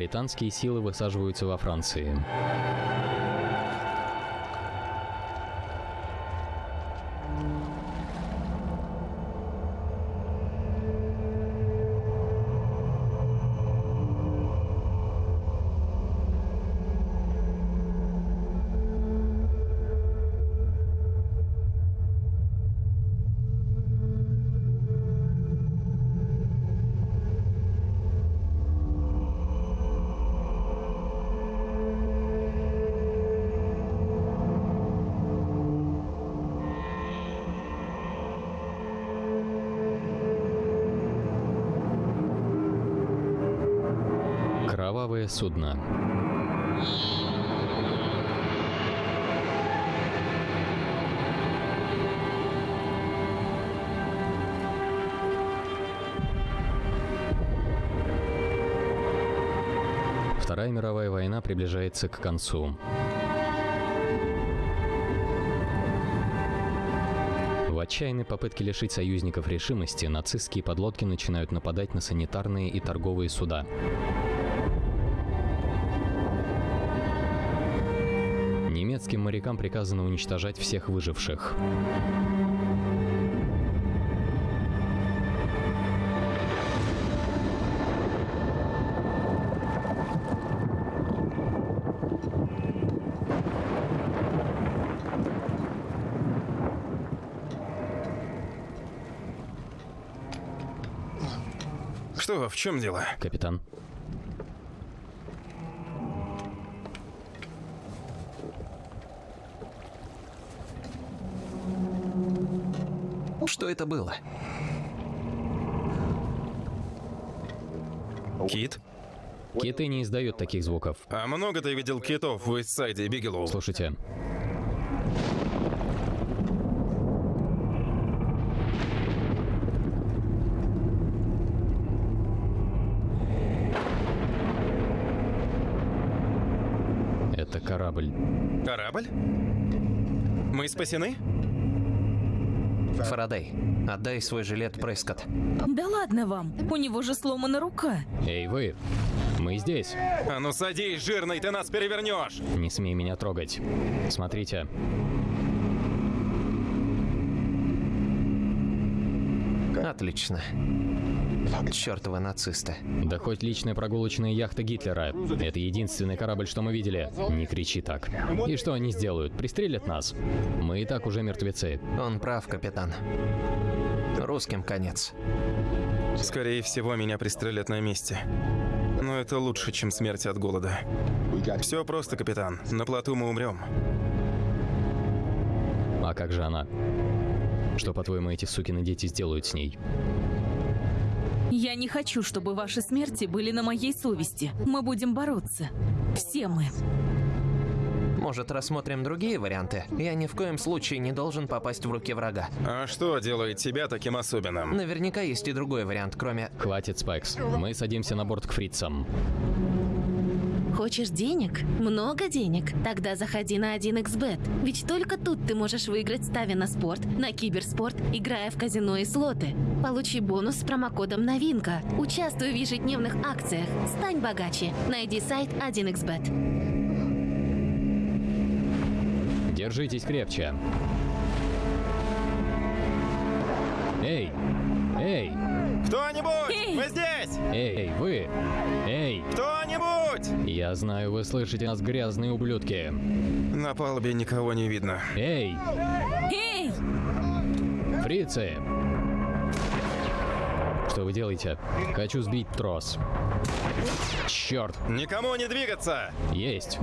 Британские силы высаживаются во Франции. Вторая мировая война приближается к концу. В отчаянной попытке лишить союзников решимости нацистские подлодки начинают нападать на санитарные и торговые суда. Немецким морякам приказано уничтожать всех выживших. В чем дело? Капитан, Что это было? Кит? киты не издают таких звуков. А много ты видел китов в Истсайде и Бигелоу? Слушайте, это корабль. Корабль? Мы спасены? Фарадей, отдай свой жилет Прескотт. Да ладно вам, у него же сломана рука. Эй, вы! Мы здесь. А ну садись, жирный, ты нас перевернешь! Не смей меня трогать. Смотрите, Отлично. Чёртовы нацисты. да хоть личная прогулочная яхта Гитлера. Это единственный корабль, что мы видели. Не кричи так. И что они сделают? Пристрелят нас? Мы и так уже мертвецы. Он прав, капитан. Русским конец. Скорее всего, меня пристрелят на месте. Но это лучше, чем смерть от голода. Все просто, капитан. На плоту мы умрем. А как же она? Что, по-твоему, эти сукины дети сделают с ней? Я не хочу, чтобы ваши смерти были на моей совести. Мы будем бороться. Все мы. Может, рассмотрим другие варианты? Я ни в коем случае не должен попасть в руки врага. А что делает тебя таким особенным? Наверняка есть и другой вариант, кроме... Хватит, Спайкс. Мы садимся на борт к фрицам. Хочешь денег? Много денег? Тогда заходи на 1xbet. Ведь только тут ты можешь выиграть, ставя на спорт, на киберспорт, играя в казино и слоты. Получи бонус с промокодом «Новинка». Участвуй в ежедневных акциях. Стань богаче. Найди сайт 1xbet. Держитесь крепче. Эй! Эй! Кто-нибудь! Эй! Мы здесь! Эй, вы! Эй! Кто-нибудь! Я знаю, вы слышите нас, грязные ублюдки. На палубе никого не видно. Эй! Эй! Фрицы! Что вы делаете? Хочу сбить трос. Черт! Никому не двигаться! Есть!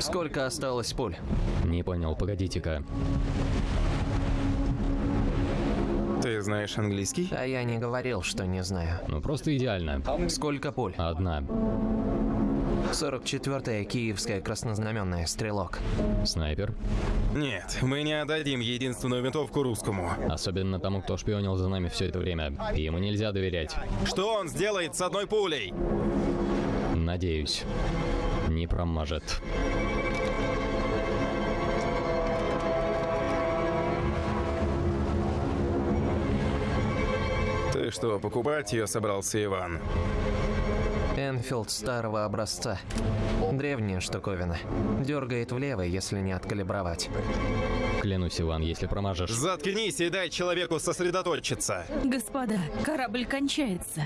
Сколько осталось пуль? Не понял, погодите-ка. Ты знаешь английский? А я не говорил, что не знаю. Ну просто идеально. Сколько пуль? Одна. 44-я Киевская краснознаменная стрелок. Снайпер. Нет, мы не отдадим единственную винтовку русскому. Особенно тому, кто шпионил за нами все это время. Ему нельзя доверять. Что он сделает с одной пулей? Надеюсь. Не промажет. Что, покупать ее собрался Иван? Энфилд старого образца. Древняя штуковина. Дергает влево, если не откалибровать. Клянусь, Иван, если промажешь... Заткнись и дай человеку сосредоточиться. Господа, корабль кончается.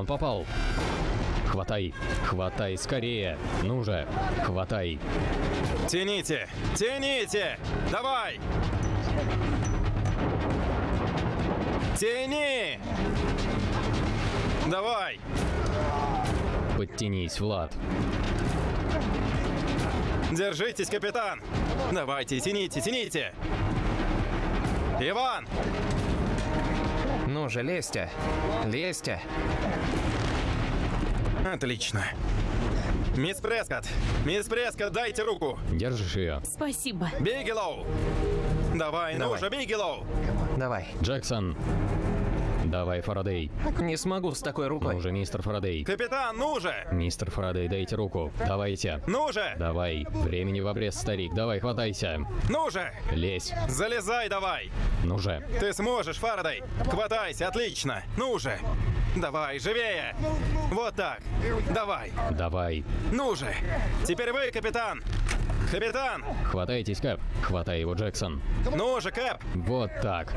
Он попал. Хватай, хватай скорее. Ну же, хватай. Тяните! Тяните! Давай! Тяни! Давай! Подтянись, Влад. Держитесь, капитан! Давайте, тяните, тяните! Иван! Ну же, лезьте. Лезьте. Отлично. Мисс Прескотт! Мисс Прескотт, дайте руку! Держишь ее. Спасибо. Бигелоу! Давай, ну Давай. же, Бигелоу! Давай. Джексон. Давай, Фарадей. Не смогу с такой рукой. Ну же, мистер Фарадей. Капитан, ну же! Мистер Фарадей, дайте руку. Давайте. Ну же! Давай. Времени в обрез, старик. Давай, хватайся. Ну же! Лезь. Залезай давай! Ну же. Ты сможешь, Фарадей! Хватайся, отлично! Ну же! Давай, живее! Вот так! Давай! Давай. Ну же! Теперь вы, капитан! Капитан! Хватайтесь, Кэп. Хватай его, Джексон. Ну же, Кэп! Вот так.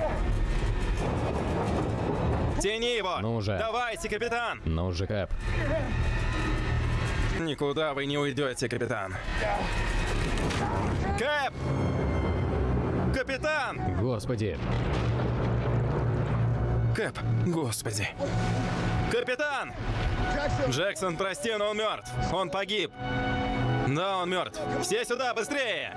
Тяни его! Ну же. Давайте, капитан! Ну же, Кэп. Никуда вы не уйдете, капитан. Кэп! Капитан! Господи. Кэп, господи. Капитан! Джексон, прости, но он мертв. Он погиб. Да, он мертв. Все сюда, быстрее!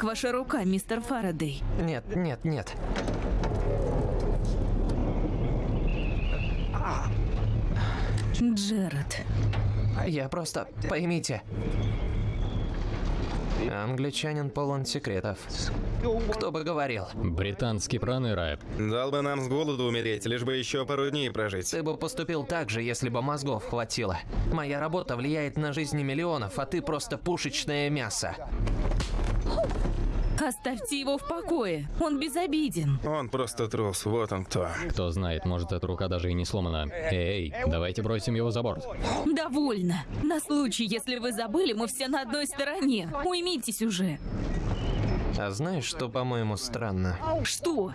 Как ваша рука, мистер Фарадей? Нет, нет, нет. Джеред. Я просто... Поймите. Англичанин полон секретов. Кто бы говорил. Британский проныра. Дал бы нам с голоду умереть, лишь бы еще пару дней прожить. Ты бы поступил так же, если бы мозгов хватило. Моя работа влияет на жизни миллионов, а ты просто пушечное мясо. Оставьте его в покое. Он безобиден. Он просто трус, вот он кто. Кто знает, может, эта рука даже и не сломана. Эй, давайте бросим его за борт. Довольно. На случай, если вы забыли, мы все на одной стороне. Уймитесь уже. А знаешь, что, по-моему, странно? Что?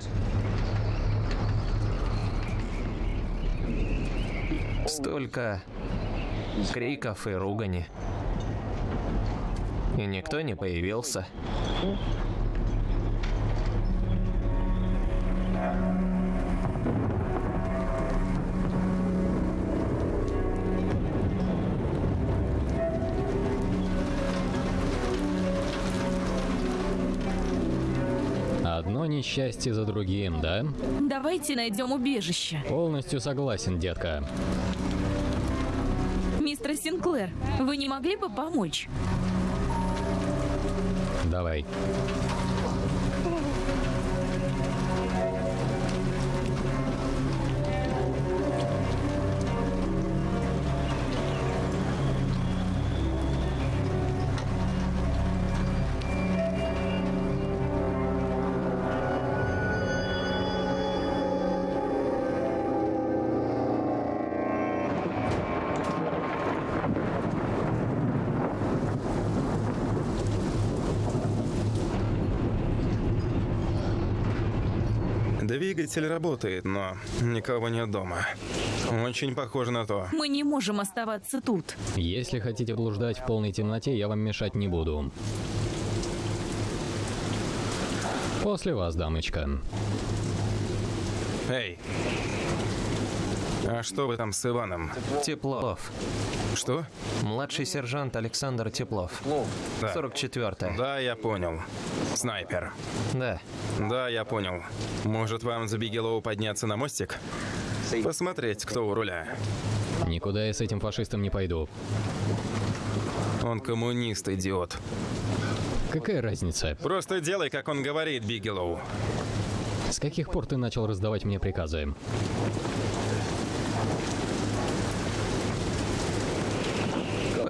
Столько криков и ругани. И никто не появился. Одно несчастье за другим, да? Давайте найдем убежище. Полностью согласен, детка. Мистер Синклер, вы не могли бы помочь? Давай. Двигатель работает, но никого нет дома. Очень похоже на то. Мы не можем оставаться тут. Если хотите блуждать в полной темноте, я вам мешать не буду. После вас, дамочка. Эй, А что вы там с Иваном? Теплов. Что? Младший сержант Александр Теплов. Да. 44-я. Да, я понял. Снайпер. Да. Да, я понял. Может, вам за Бигелоу подняться на мостик? Посмотреть, кто у руля. Никуда я с этим фашистом не пойду. Он коммунист, идиот. Какая разница? Просто делай, как он говорит, Бигелоу. С каких пор ты начал раздавать мне приказы?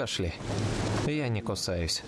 Пошли. Я не кусаюсь.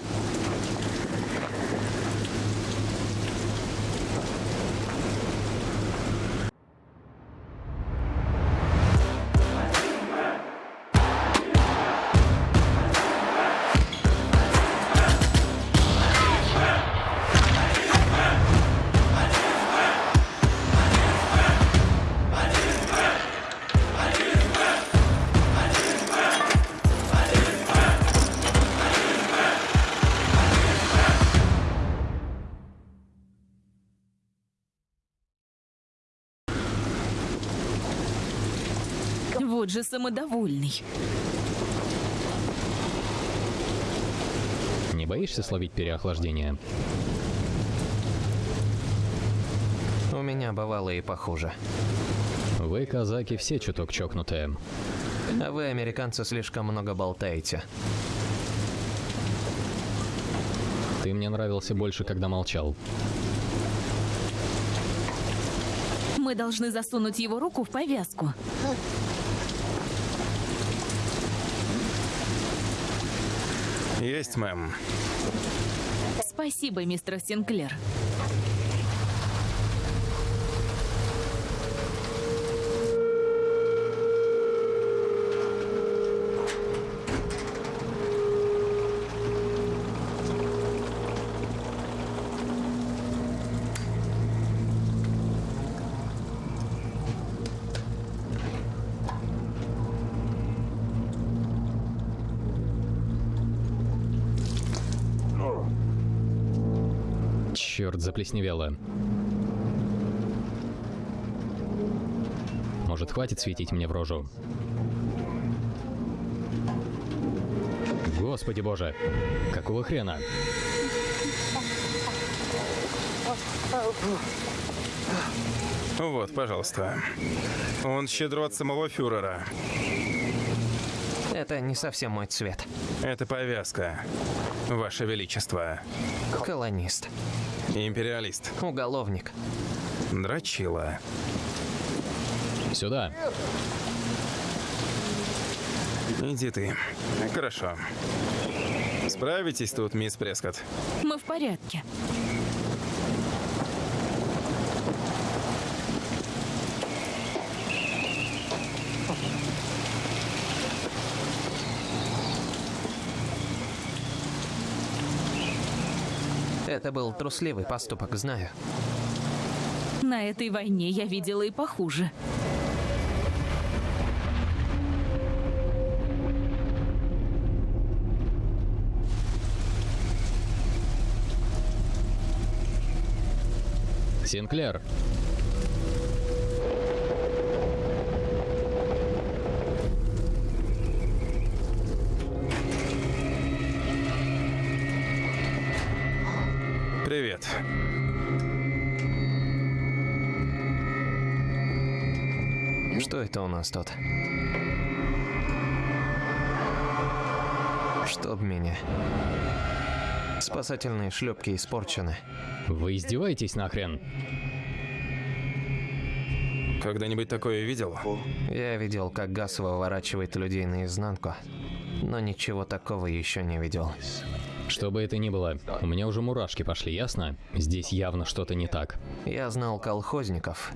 Же самодовольный. Не боишься словить переохлаждение? У меня бывало и похуже. Вы, казаки, все чуток чокнутые. А вы, американцы, слишком много болтаете. Ты мне нравился больше, когда молчал. Мы должны засунуть его руку в повязку. Есть, мэм. Спасибо, мистер Синклер. Заплесневело. Может, хватит светить мне в рожу? Господи боже, какого хрена? Вот, пожалуйста. Он щедро от самого фюрера. Это не совсем мой цвет. Это повязка. Ваше Величество. Колонист. Империалист. Уголовник. Дрочила. Сюда. Иди ты. Хорошо. Справитесь тут, мисс Прескотт? Мы в порядке. Это был трусливый поступок, знаю. На этой войне я видела и похуже. Синклер. Привет. Что это у нас тут? Чтоб меня. Спасательные шлепки испорчены. Вы издеваетесь нахрен? Когда-нибудь такое видел? Я видел, как газ выворачивает людей наизнанку, но ничего такого еще не видел. Что бы это ни было, у меня уже мурашки пошли, ясно? Здесь явно что-то не так. Я знал колхозников,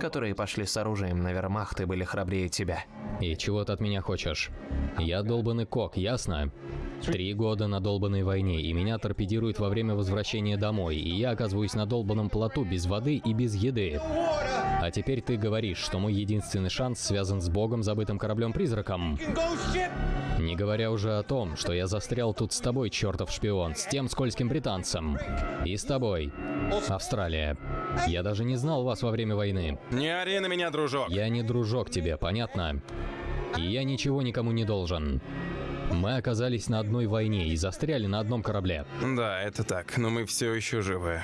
которые пошли с оружием на вермахт и были храбрее тебя. И чего ты от меня хочешь? Я долбанный кок, ясно? Три года на долбанной войне, и меня торпедируют во время возвращения домой, и я оказываюсь на долбанном плоту без воды и без еды. А теперь ты говоришь, что мой единственный шанс связан с богом, забытым кораблем-призраком. Не говоря уже о том, что я застрял тут с тобой, чертов шпион, с тем скользким британцем. И с тобой. Австралия. Я даже не знал вас во время войны. Не ори на меня, дружок. Я не дружок тебе, понятно? И я ничего никому не должен. Мы оказались на одной войне и застряли на одном корабле. Да, это так, но мы все еще живы.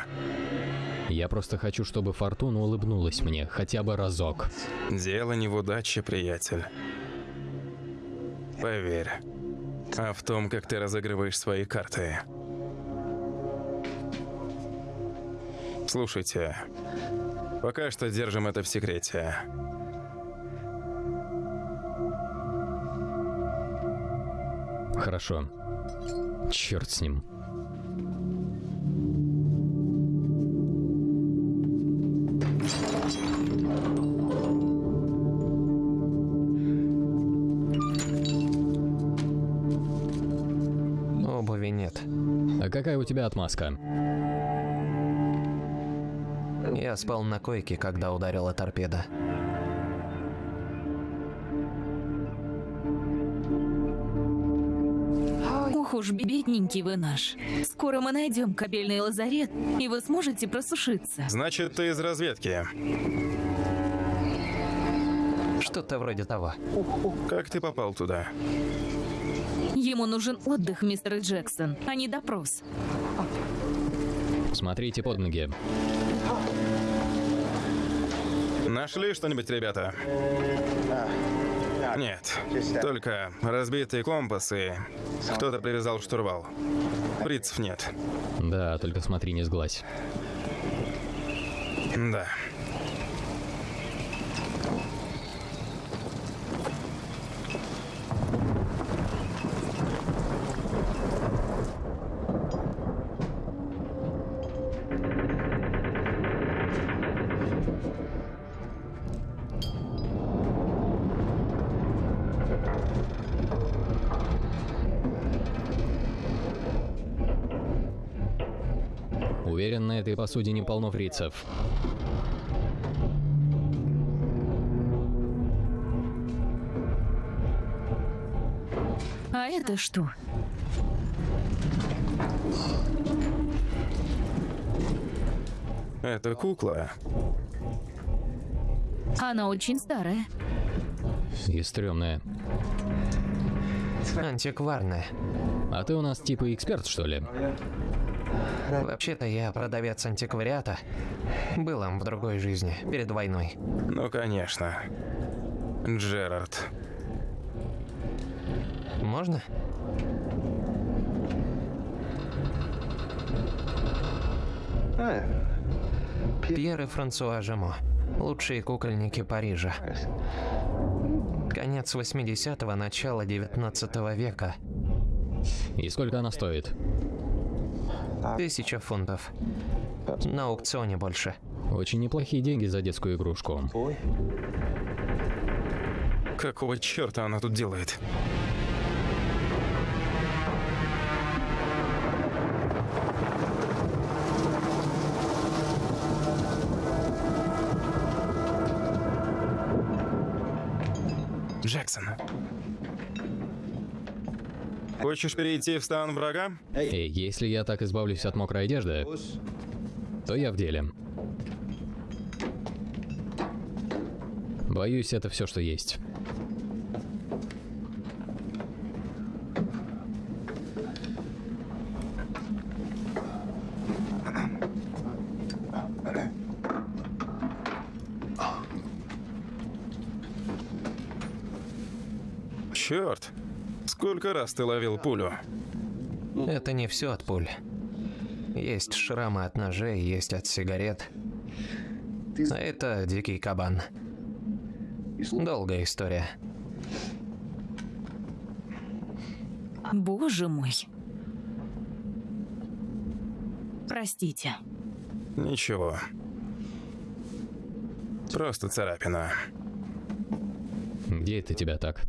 Я просто хочу, чтобы Фортуна улыбнулась мне хотя бы разок. Дело не в удаче, приятель. Поверь. А в том, как ты разыгрываешь свои карты. Слушайте, пока что держим это в секрете. Хорошо. Черт с ним. Обуви нет. А какая у тебя отмазка? Я спал на койке, когда ударила торпеда. Уж, бедненький вы наш. Скоро мы найдем кабельный лазарет, и вы сможете просушиться. Значит, ты из разведки. Что-то вроде того. Как ты попал туда? Ему нужен отдых, мистер Джексон, а не допрос. Смотрите под ноги. Нашли что-нибудь, ребята? Нет, только разбитые компасы. Кто-то привязал штурвал. Фрицев нет. Да, только смотри, не сглазь. Да. Посудине полно фрицев. А это что? Это кукла. Она очень старая. И стрёмная. Антикварная. А ты у нас типа эксперт, что ли? Вообще-то я продавец антиквариата. Был им в другой жизни, перед войной. Ну, конечно. Джерард. Можно? Пьер и Франсуа Жемо. Лучшие кукольники Парижа. Конец 80-го, начало 19 века. И сколько она стоит? Тысяча фунтов. На аукционе больше. Очень неплохие деньги за детскую игрушку. Какого черта она тут делает? Джексон. Хочешь перейти в стан врага? Эй, если я так избавлюсь от мокрой одежды, то я в деле. Боюсь, это все, что есть. Черт! Сколько раз ты ловил пулю? Это не все от пуль. Есть шрамы от ножей, есть от сигарет. А это дикий кабан. Долгая история. Боже мой. Простите. Ничего. Просто царапина. Где это тебя так?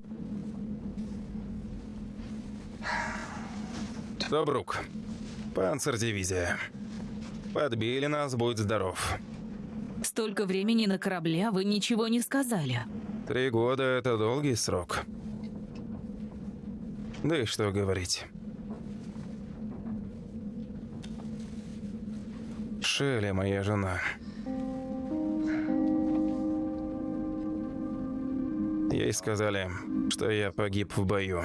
Тобрук. Панцердивизия. Подбили нас, будь здоров. Столько времени на корабле, а вы ничего не сказали. Три года — это долгий срок. Да и что говорить. Шелли, моя жена. Ей сказали, что я погиб в бою.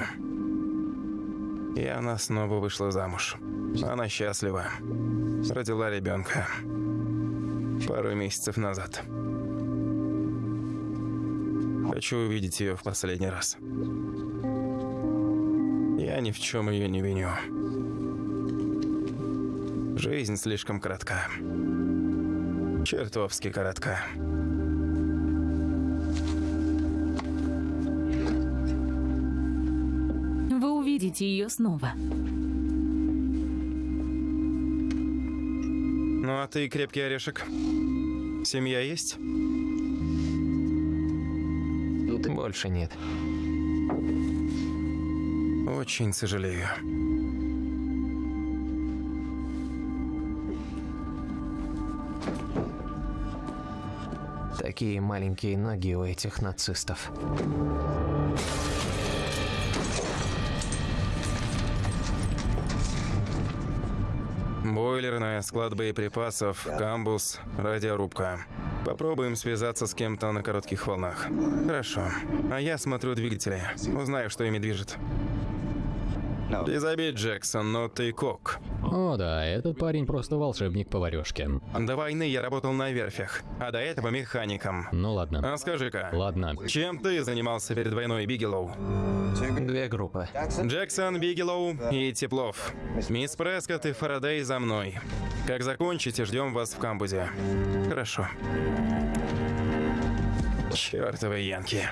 И она снова вышла замуж. Она счастлива. Родила ребенка. Пару месяцев назад. Хочу увидеть ее в последний раз. Я ни в чем ее не виню. Жизнь слишком коротка. Чертовски коротка. Увидите ее снова. Ну а ты крепкий орешек. Семья есть? Больше нет. Очень сожалею. Такие маленькие ноги у этих нацистов. Бойлерная, склад боеприпасов, камбус, радиорубка. Попробуем связаться с кем-то на коротких волнах. Хорошо. А я смотрю двигатели. Узнаю, что ими движет. Без обид, Джексон, но ты кок. О да, этот парень просто волшебник поварешки. До войны я работал на верфях, а до этого механиком. Ну ладно. А скажи-ка, Ладно. чем ты занимался перед войной, Бигелоу? Две группы. Джексон, Бигелоу и Теплов. Мисс Прескотт и Фарадей за мной. Как закончите, ждем вас в камбузе. Хорошо. Чёртовы янки.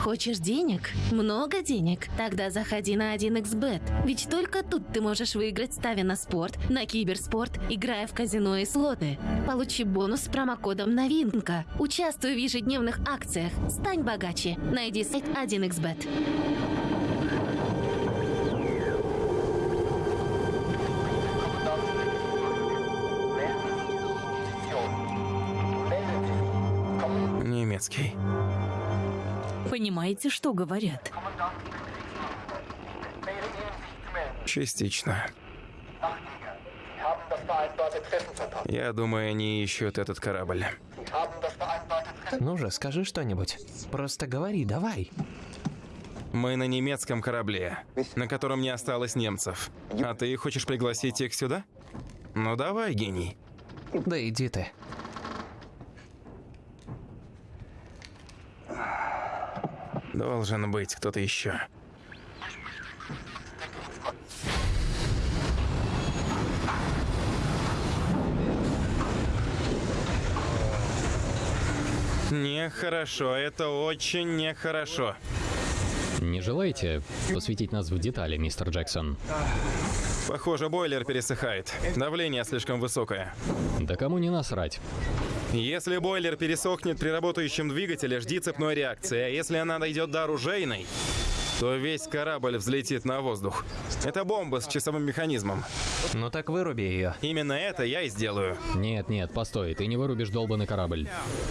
Хочешь денег? Много денег? Тогда заходи на 1xbet. Ведь только тут ты можешь выиграть, ставя на спорт, на киберспорт, играя в казино и слоты. Получи бонус с промокодом «Новинка». Участвуй в ежедневных акциях. Стань богаче. Найди сайт 1xbet. Немецкий. Понимаете, что говорят? Частично. Я думаю, они ищут этот корабль. Ну же, скажи что-нибудь. Просто говори, давай. Мы на немецком корабле, на котором не осталось немцев. А ты хочешь пригласить их сюда? Ну давай, гений. Да иди ты. Должен быть кто-то еще. Нехорошо, это очень нехорошо. Не желаете посвятить нас в детали, мистер Джексон? Похоже, бойлер пересыхает. Давление слишком высокое. Да кому не насрать. Если бойлер пересохнет при работающем двигателе, жди цепной реакции. А если она дойдет до оружейной, то весь корабль взлетит на воздух. Это бомба с часовым механизмом. Ну так выруби ее. Именно это я и сделаю. Нет, нет, постой, ты не вырубишь долбанный корабль.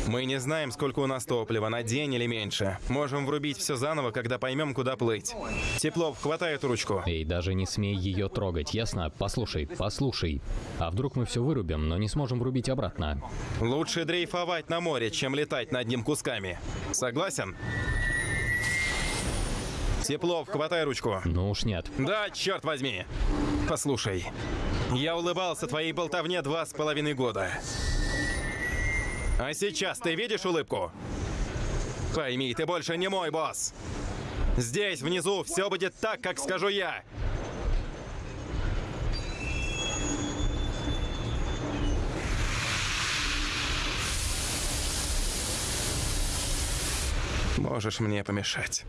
Мы не знаем, сколько у нас топлива, на день или меньше. Можем врубить все заново, когда поймем, куда плыть. Теплов, хватай эту ручку. Эй, даже не смей ее трогать, ясно? Послушай, послушай. А вдруг мы все вырубим, но не сможем врубить обратно? Лучше дрейфовать на море, чем летать над ним кусками. Согласен? Теплов, хватай ручку. Ну уж нет. Да, черт возьми. Послушай, я улыбался твоей болтовне два с половиной года. А сейчас ты видишь улыбку? Пойми, ты больше не мой босс. Здесь, внизу, все будет так, как скажу я. Можешь мне помешать.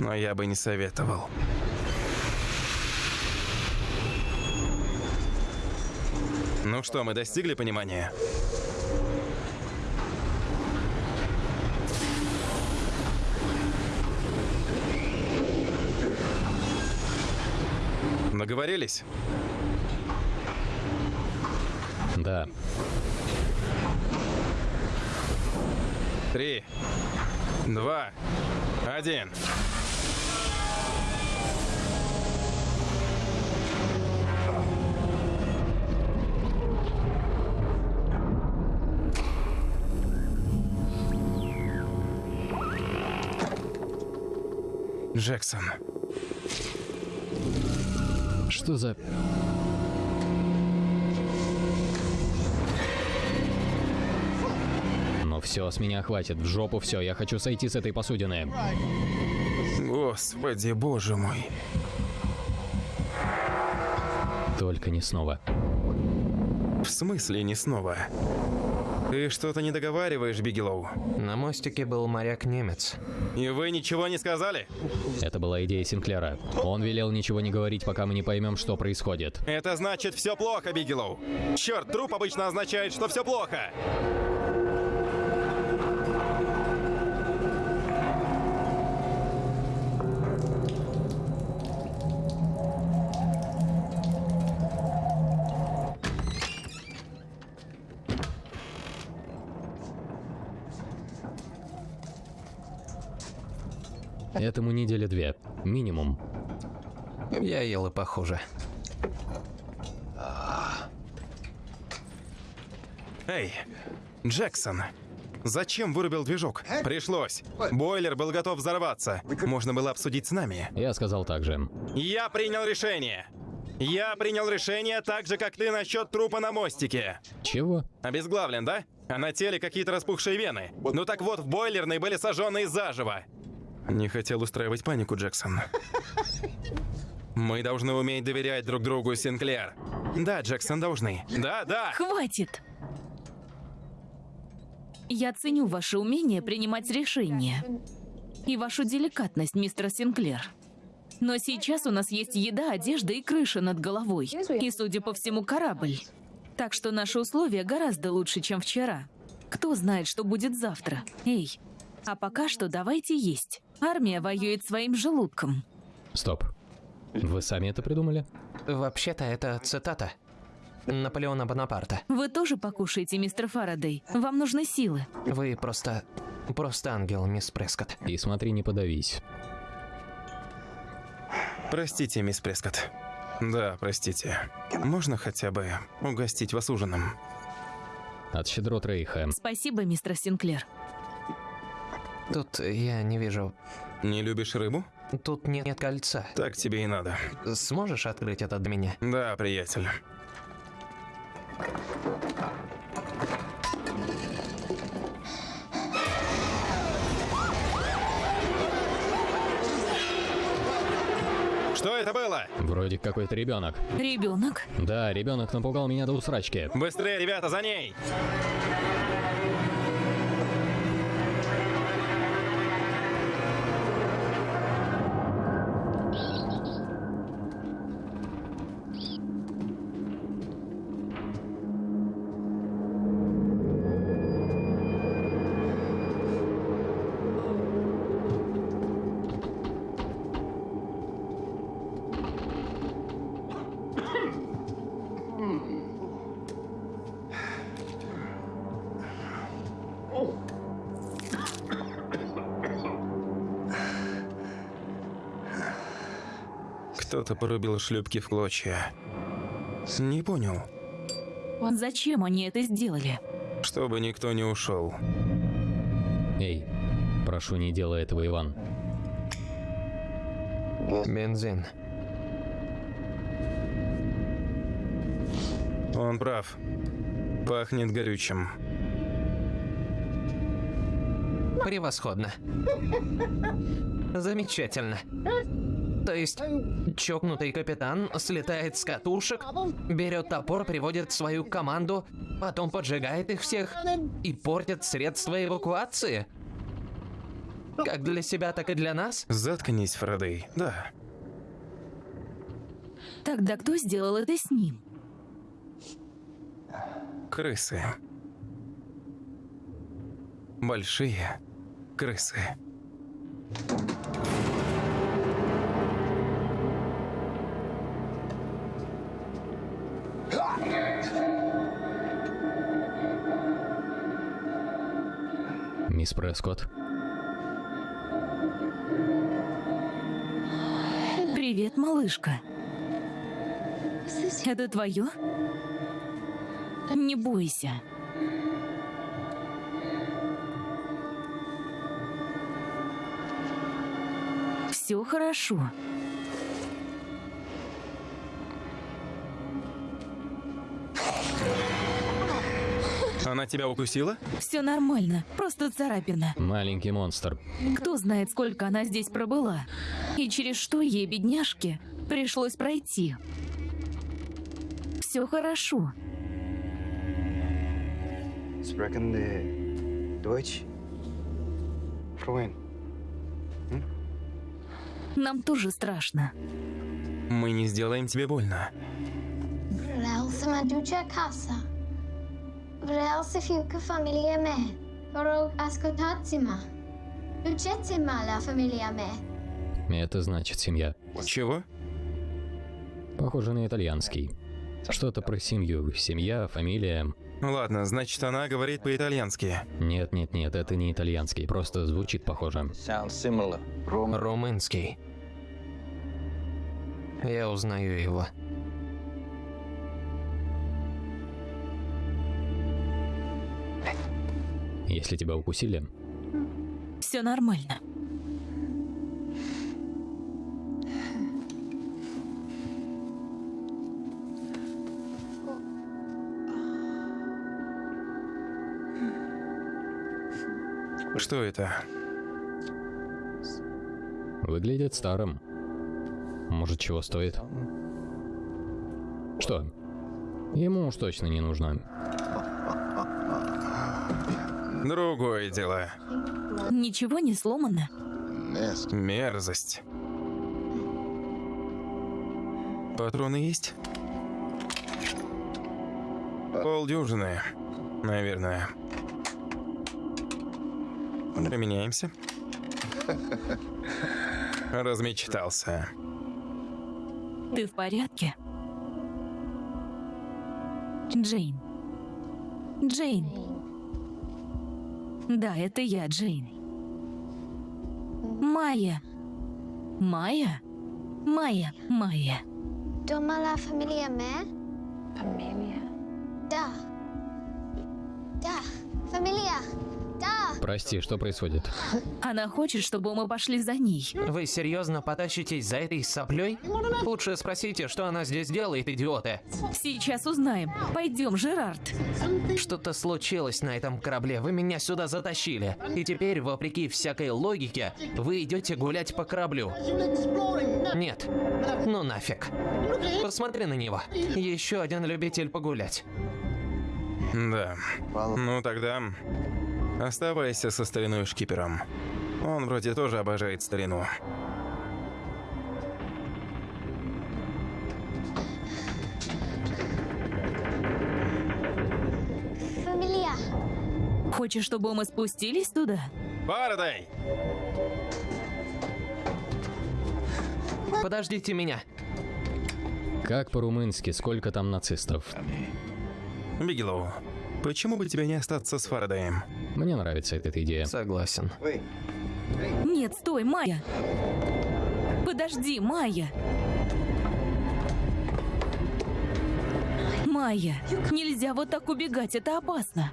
Но я бы не советовал. Ну что, мы достигли понимания? Договорились? Да. Три, два, один. Джексон. Что за... Ну все, с меня хватит. В жопу все. Я хочу сойти с этой посудины. Господи, боже мой. Только не снова. В смысле не снова? Ты что-то не договариваешь, Бигелоу? На мостике был моряк-немец. И вы ничего не сказали? Это была идея Синклера. Он велел ничего не говорить, пока мы не поймем, что происходит. Это значит все плохо, Бигелоу. Черт, труп обычно означает, что все плохо. Этому недели две. Минимум. Я ел и похуже. Эй, Джексон, зачем вырубил движок? Пришлось. Бойлер был готов взорваться. Можно было обсудить с нами. Я сказал так же. Я принял решение. Я принял решение так же, как ты насчет трупа на мостике. Чего? Обезглавлен, да? А на теле какие-то распухшие вены. Ну так вот, в бойлерной были сожженные заживо. Не хотел устраивать панику, Джексон. Мы должны уметь доверять друг другу, Синклер. Да, Джексон, должны. Да, да. Хватит! Я ценю ваше умение принимать решения. И вашу деликатность, мистер Синклер. Но сейчас у нас есть еда, одежда и крыша над головой. И, судя по всему, корабль. Так что наши условия гораздо лучше, чем вчера. Кто знает, что будет завтра. Эй, а пока что давайте есть. Армия воюет своим желудком. Стоп. Вы сами это придумали? Вообще-то это цитата. Наполеона Бонапарта. Вы тоже покушаете, мистер Фарадей. Вам нужны силы. Вы просто... Просто ангел, мисс Прескотт. И смотри, не подавись. Простите, мисс Прескотт. Да, простите. Можно хотя бы угостить вас ужином? От щедрот Рейха. Спасибо, мистер Синклер. Тут я не вижу... Не любишь рыбу? Тут нет, нет кольца. Так тебе и надо. Сможешь открыть это для меня? Да, приятель. Что это было? Вроде какой-то ребенок. Ребенок? Да, ребенок напугал меня до усрачки. Быстрее, ребята, за ней! Кто-то порубил шлюпки в клочья. Не понял. Зачем они это сделали? Чтобы никто не ушел. Эй, прошу, не делай этого, Иван. Бензин. Он прав. Пахнет горючим. Превосходно. Замечательно. То есть, чокнутый капитан слетает с катушек, берет топор, приводит свою команду, потом поджигает их всех и портит средства эвакуации? Как для себя, так и для нас? Заткнись, Фарадей. Да. Тогда кто сделал это с ним? Крысы. Большие крысы. Прескотт. Привет, малышка. Это твое? Не бойся. Все хорошо. Она тебя укусила? Все нормально, просто царапина. Маленький монстр. Кто знает, сколько она здесь пробыла. И через что ей, бедняжке, пришлось пройти. Все хорошо. Sprechen Deutsch? Freund. Нам тоже страшно. Мы не сделаем тебе больно. Mă duci acasă. Vreau să fiu cu familia mea. Vă rog, ascultați-mă. Duceți-mă la familia mea. Это значит семья. Чего? Похоже на итальянский. Что-то про семью. Семья, фамилия. Ладно, значит, она говорит по-итальянски. Нет, нет, нет, это не итальянский. Просто звучит похоже. Румынский. Я узнаю его. Если тебя укусили, Все нормально. Что это? выглядит старым. Может, чего стоит? Что? Ему уж точно не нужно. Другое дело. Ничего не сломано. Мерзость. Патроны есть? Полдюжины, наверное. Применяемся. Размечтался. Ты в порядке? Джейн. Джейн. Да, это я, Джейн. Майя. Майя? Майя, Майя. Дома la familia mea? Фамилия. Прости, что происходит? Она хочет, чтобы мы пошли за ней. Вы серьезно потащитесь за этой соплей? Лучше спросите, что она здесь делает, идиоты. Сейчас узнаем. Пойдем, Жерард. Что-то случилось на этом корабле, вы меня сюда затащили. И теперь, вопреки всякой логике, вы идете гулять по кораблю. Нет. Ну нафиг. Посмотри на него. Еще один любитель погулять. Да. Ну тогда оставайся со стариной шкипером. Он вроде тоже обожает старину. Familia. Хочешь, чтобы мы спустились туда? Фарадей! Подождите меня. Как по-румынски, сколько там нацистов? Бигелоу, почему бы тебе не остаться с Фарадеем? Мне нравится эта идея. Согласен. Нет, стой, Майя. Подожди, Майя. Майя, нельзя вот так убегать, это опасно.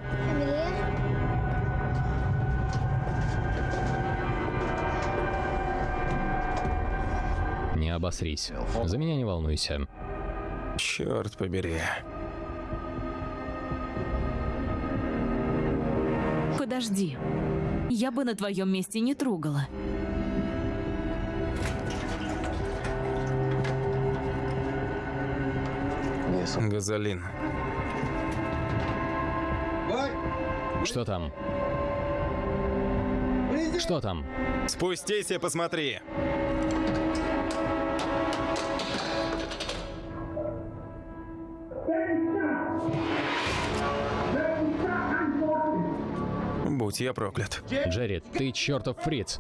Не обосрись. За меня не волнуйся. Черт побери. Подожди. Я бы на твоем месте не трогала. Газолин. Что там? Что там? Спустись и посмотри. Будь я проклят. Джерри, ты чертов фриц.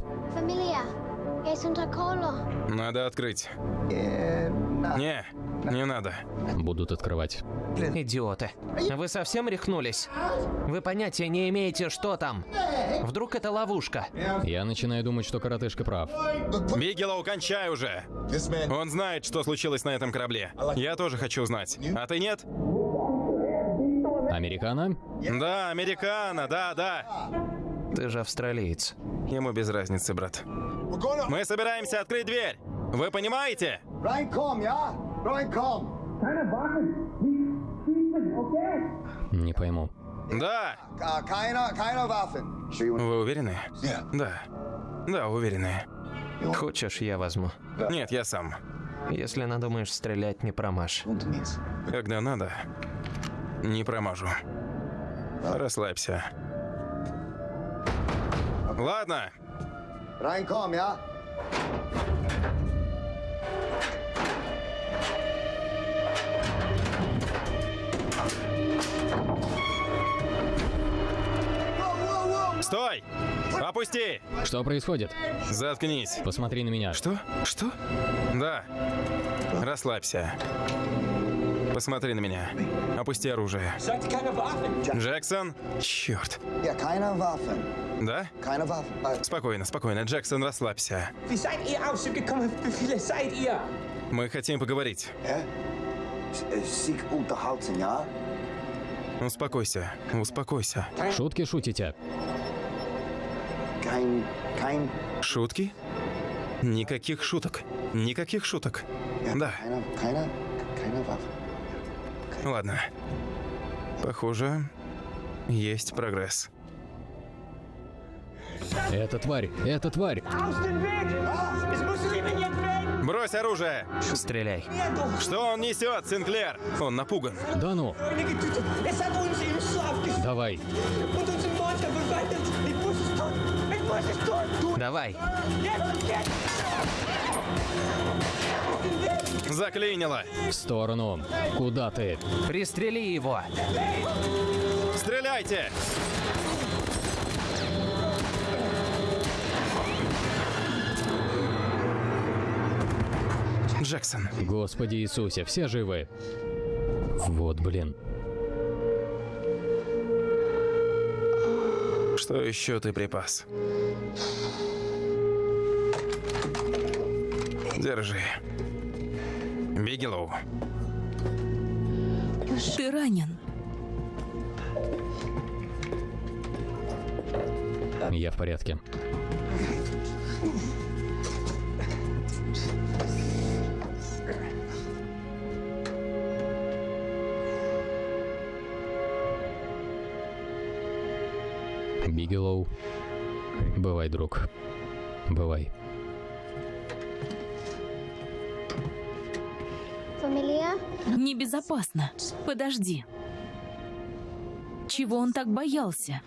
Acolo. Надо открыть. Не, не надо. Будут открывать. Идиоты. Вы совсем рехнулись? Вы понятия не имеете, что там. Вдруг это ловушка? Я начинаю думать, что коротышка прав. Бигелоу, кончай уже! Он знает, что случилось на этом корабле. Я тоже хочу знать. А ты нет? Американо? Да, американо, да, да. Ты же австралиец. Ему без разницы, брат. Мы собираемся открыть дверь. Вы понимаете? Не пойму. Да. Want- Вы уверены? Да. Да, уверены. Хочешь, я возьму. Нет, я сам. Если надумаешь стрелять, не промажь. Когда надо, не промажу. Расслабься. Ладно. Come, yeah? Стой! Опусти! Что происходит? Заткнись. Посмотри на меня. Что? Что? Да. Расслабься. Посмотри на меня. Опусти оружие. Джексон? Черт. Да? Спокойно, спокойно. Джексон, расслабься. Мы хотим поговорить. Sich unterhalten, ja? Успокойся, успокойся. Шутки шутите? Шутки? Никаких шуток. Никаких шуток. Да, ладно. Похоже, есть прогресс. Это тварь, это тварь. Брось оружие! Стреляй. Что он несет, Синклер? Он напуган. Да ну, давай. und Заклинило. В сторону. Куда ты? Пристрели его. Стреляйте! Джексон, Господи Иисусе, все живы. Вот, блин. что еще ты припас? Держи. Бигелоу. Ты ранен. Я в порядке. Бигелоу. Бывай, друг. Бывай. Небезопасно. Подожди. Чего он так боялся?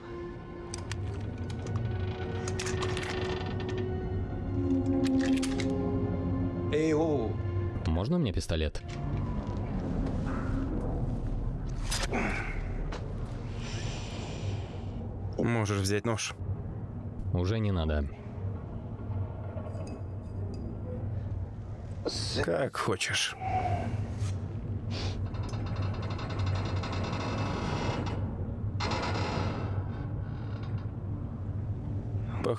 Ey, ho! Можно мне пистолет? Можешь взять нож. Уже не надо. Как хочешь.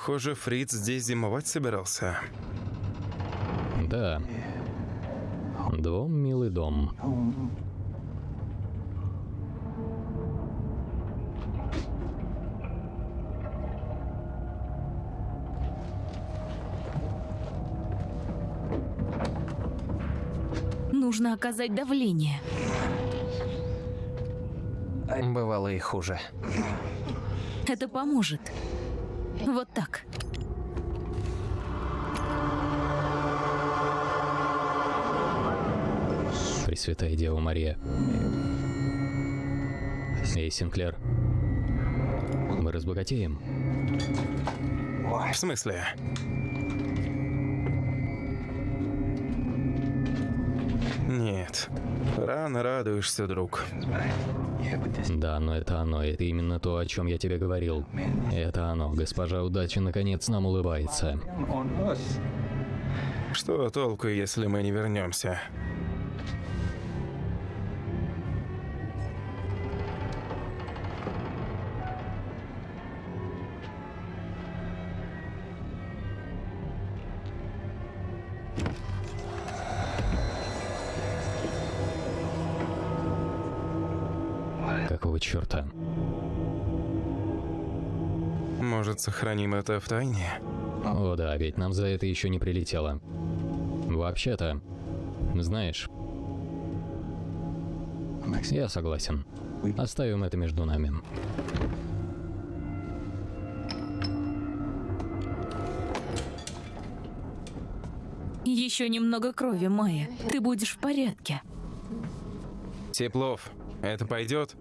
Похоже, Фриц здесь зимовать собирался. Да. Дом, милый дом. Нужно оказать давление. Бывало и хуже. Это поможет. Пресвятая Дева Мария. Эй, Синклер. Мы разбогатеем. В смысле? Нет. Рано радуешься, друг. Да, но это оно. Это именно то, о чем я тебе говорил. Это оно. Госпожа удачи наконец нам улыбается. Что толку, если мы не вернемся? Черта? Может, сохраним это в тайне? О да, ведь нам за это еще не прилетело. Вообще-то, знаешь, я согласен. Оставим это между нами. Еще немного крови, Майя. Ты будешь в порядке. Теплов, это пойдет?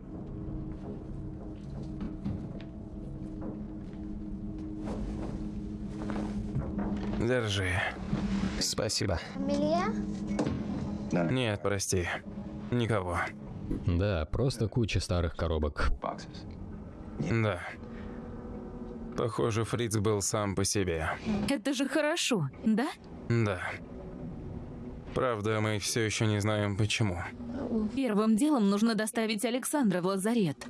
Держи. Спасибо. Нет, прости. Никого. Да, просто куча старых коробок. Да. Похоже, Фриц был сам по себе. Это же хорошо, да? Да. Правда, мы все еще не знаем почему. Первым делом нужно доставить Александра в лазарет.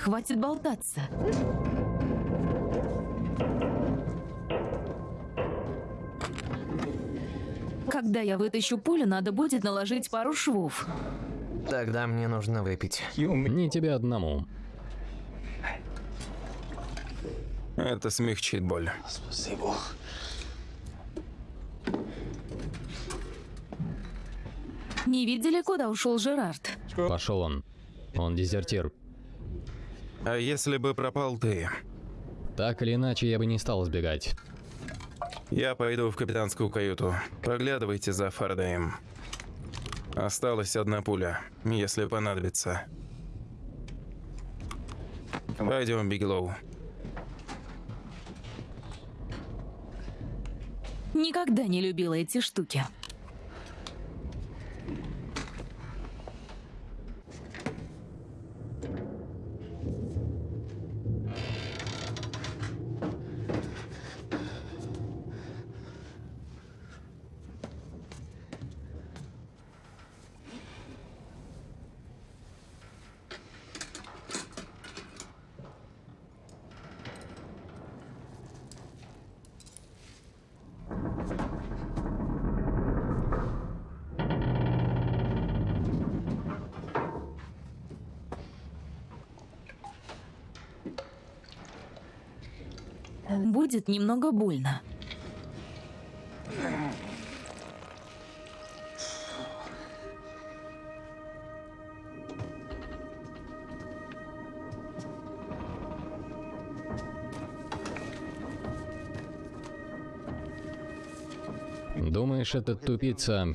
Хватит болтаться. Когда я вытащу пулю, надо будет наложить пару швов. Тогда мне нужно выпить. Не тебе одному. Это смягчит боль. Не видели, куда ушел Жерард? Пошел он. Он дезертир. А если бы пропал ты? Так или иначе, я бы не стал сбегать. Я пойду в капитанскую каюту. Проглядывайте за Фарадеем. Осталась одна пуля, если понадобится. Пойдем, Бигелоу. Никогда не любила эти штуки. Будет немного больно. Думаешь, этот тупица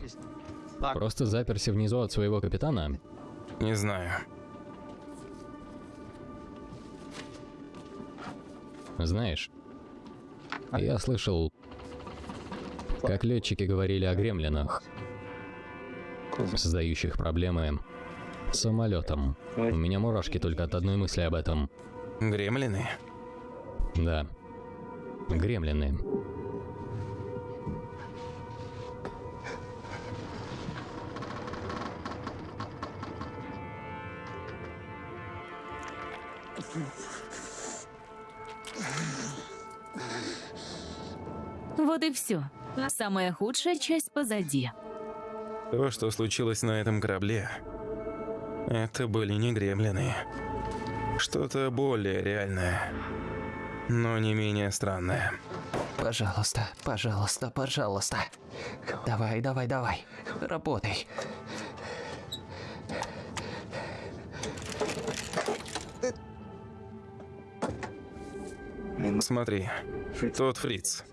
просто заперся внизу от своего капитана? Не знаю. Знаешь, я слышал, как летчики говорили о гремлинах, создающих проблемы самолетам. У меня мурашки только от одной мысли об этом. Гремлины? Да. Гремлины. Все. Самая худшая часть позади. То, что случилось на этом корабле, это были не гремлины. Что-то более реальное, но не менее странное. Пожалуйста, пожалуйста, пожалуйста. Давай, давай, давай. Работай. Смотри, тот фриц.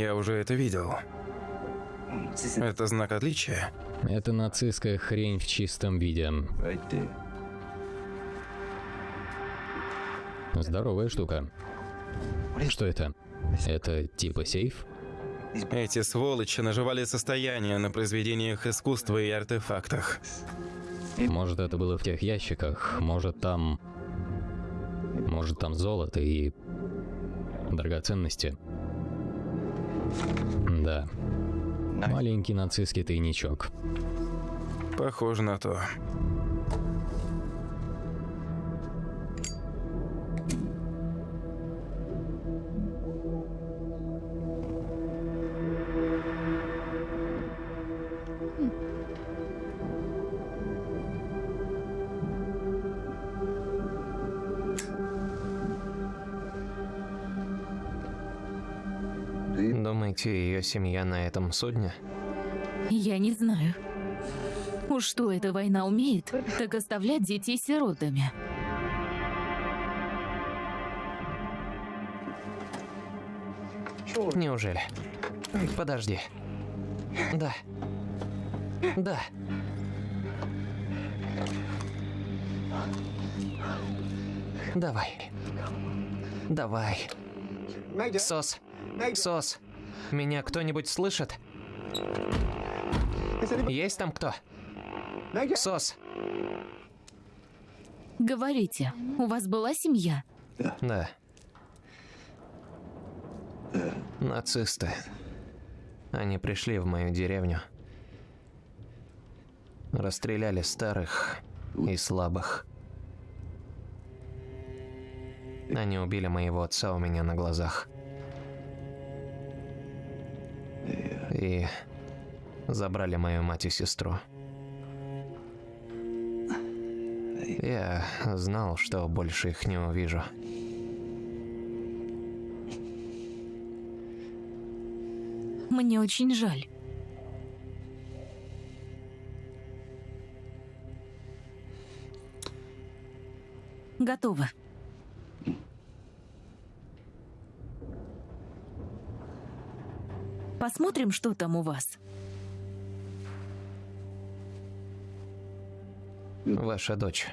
Я уже это видел. Это знак отличия? Это нацистская хрень в чистом виде. Здоровая штука. Что это? Это типа сейф? Эти сволочи наживали состояние на произведениях искусства и артефактах. Может, это было в тех ящиках, может, там... Может, там золото и... драгоценности. Да. Маленький нацистский тайничок. Похоже на то. Семья на этом судне? Я не знаю. Уж что эта война умеет, так оставлять детей сиротами. Неужели? Подожди. Да. Да. Давай. Давай. Сос. Сос. Меня кто-нибудь слышит? Есть там кто? Сос. Говорите, у вас была семья? Да. Нацисты. Они пришли в мою деревню. Расстреляли старых и слабых. Они убили моего отца у меня на глазах. И забрали мою мать и сестру. Я знал, что больше их не увижу. Мне очень жаль. Готово. Посмотрим, что там у вас. Ваша дочь.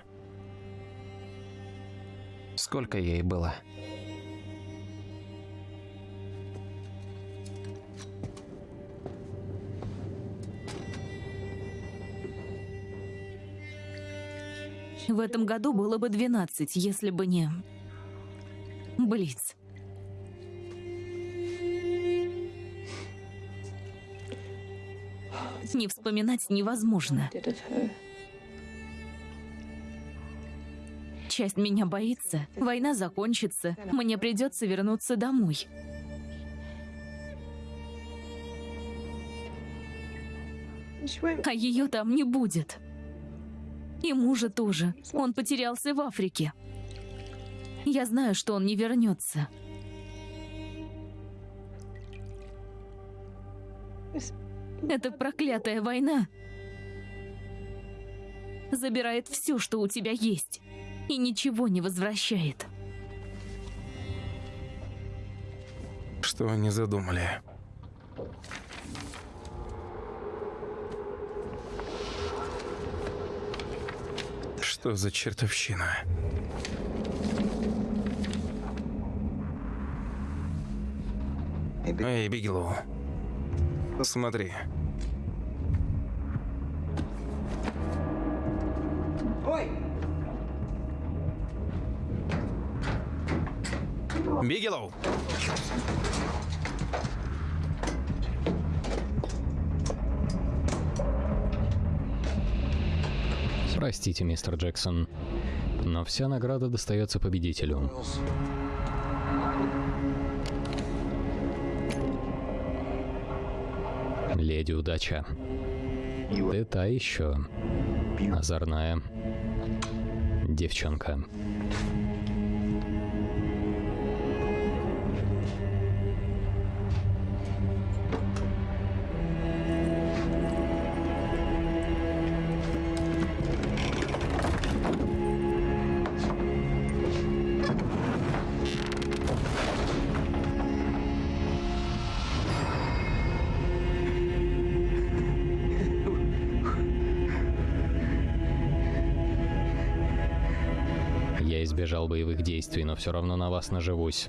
Сколько ей было? В этом году было бы 12, если бы не... Блиц. Не вспоминать невозможно. Часть меня боится. Война закончится. Мне придется вернуться домой. А ее там не будет. И мужа тоже. Он потерялся в Африке. Я знаю, что он не вернется. Эта проклятая война забирает все, что у тебя есть, и ничего не возвращает. Что они задумали? Что за чертовщина? Эй, Бигелоу. Посмотри. Бигелоу! Простите, мистер Джексон, но вся награда достается победителю. Леди удача. Ты та еще. Озорная. Девчонка. Избежал боевых действий, но все равно на вас наживусь.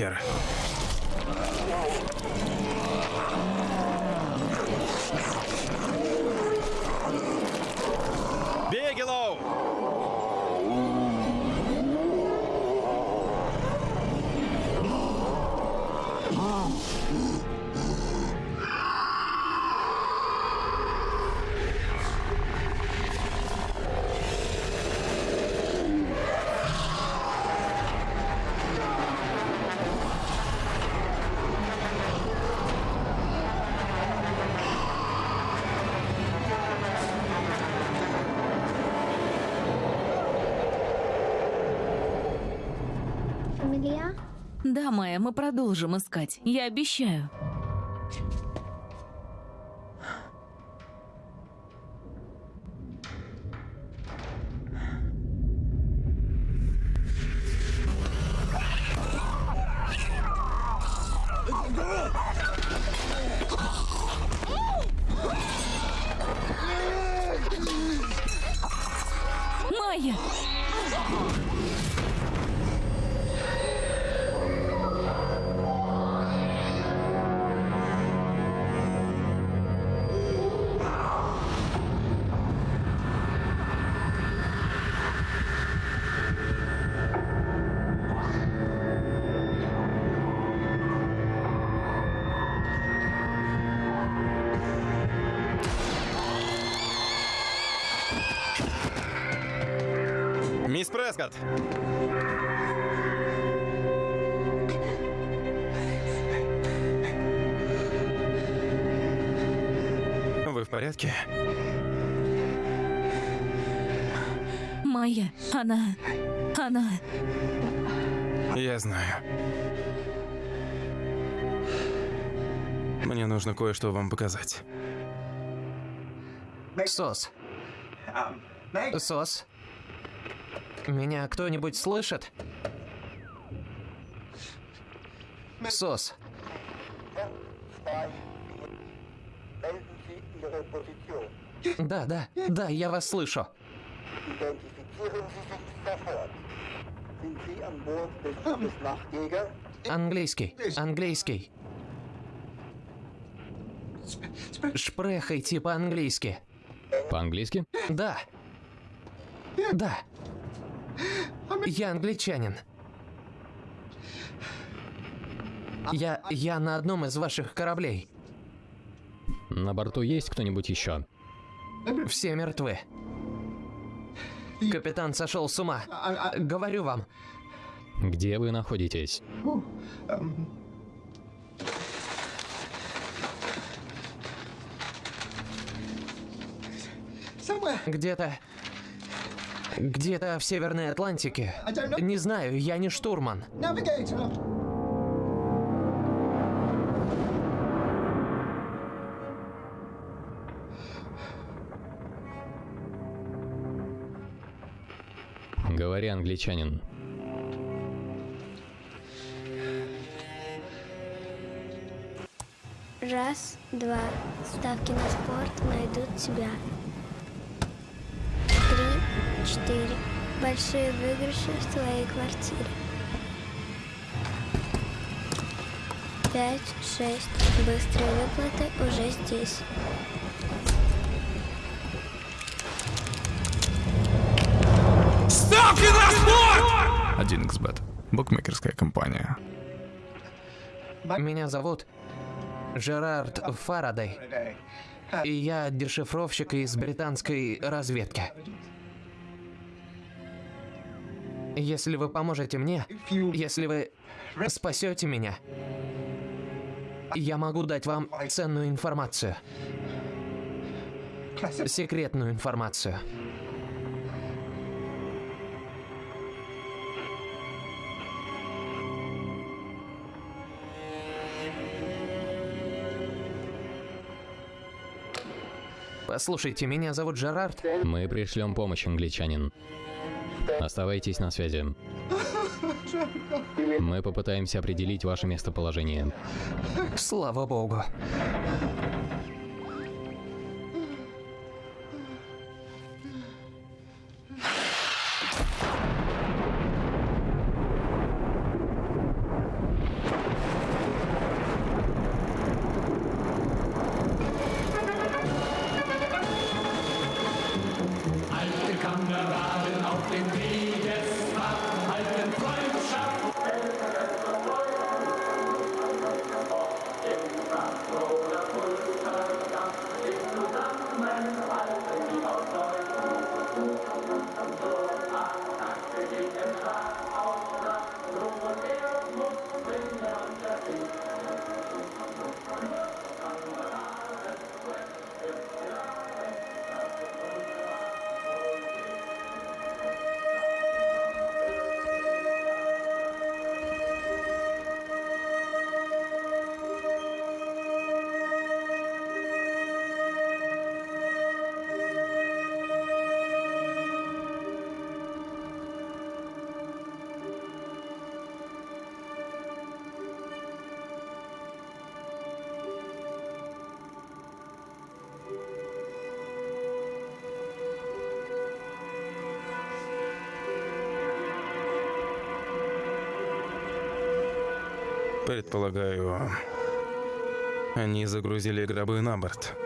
Нахер. Да, Майя, мы продолжим искать. Я обещаю. Прескотт! Вы в порядке? Майя, она... Она... Я знаю. Мне нужно кое-что вам показать. Сос. Сос. Меня кто-нибудь слышит? Сос. Да, да, да, я вас слышу. Английский, английский. Шпрехайте по-английски. По-английски? Да. Да. Я англичанин. Я, я на одном из ваших кораблей. На борту есть кто-нибудь еще? Все мертвы. Капитан сошел с ума. Говорю вам. Где вы находитесь? Где-то... Где-то в Северной Атлантике. Не знаю, я не штурман. Говори, англичанин. Раз, два. Ставки на спорт найдут тебя. Три, четыре. Большие выигрыши в твоей квартире. Пять, шесть. Быстрые выплаты уже здесь. Один xbet Букмекерская компания. Меня зовут Жерард Фарадей. И я дешифровщик из британской разведки. Если вы поможете мне, если вы спасете меня, я могу дать вам ценную информацию. Секретную информацию. Послушайте, меня зовут Жерард. Мы пришлем помощь, англичанин. Оставайтесь на связи. Мы попытаемся определить ваше местоположение. Слава богу. Загрузили гробы на борт.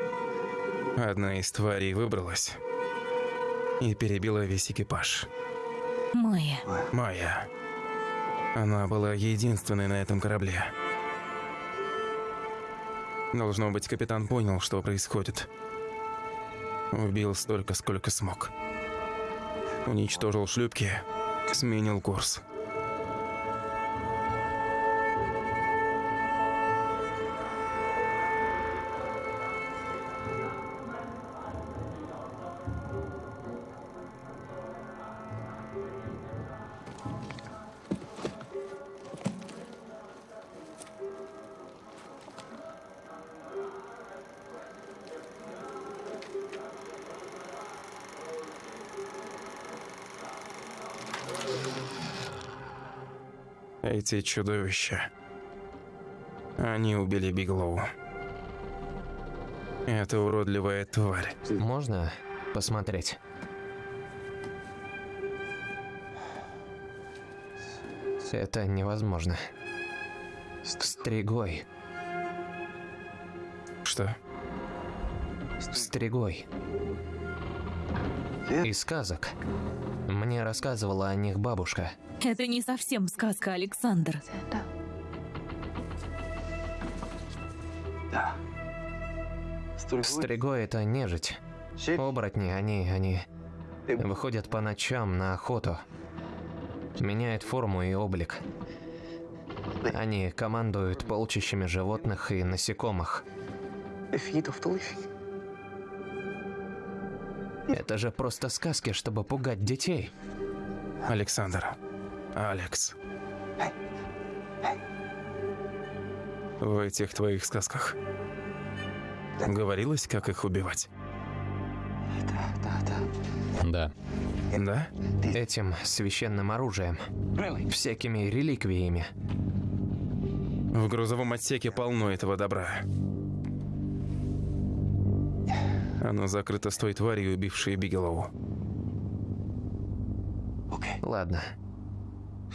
Одна из тварей выбралась и перебила весь экипаж. Майя. Майя. Она была единственной на этом корабле. Должно быть, капитан понял, что происходит. Убил столько, сколько смог. Уничтожил шлюпки, сменил курс. Эти чудовища. Они убили Биглоу. Это уродливая тварь. Можно посмотреть? Это невозможно. Стригой. Что? Стригой. Из сказок. Мне рассказывала о них бабушка. Это не совсем сказка, Александр. Стригой это нежить. Оборотни, они, они выходят по ночам на охоту. Меняют форму и облик. Они командуют полчищами животных и насекомых. Это же просто сказки, чтобы пугать детей. Александр. Алекс. В этих твоих сказках говорилось, как их убивать? Да. Да? Этим священным оружием. Всякими реликвиями. В грузовом отсеке полно этого добра. Оно закрыто с той тварью, убившей Бигелоу. Ладно.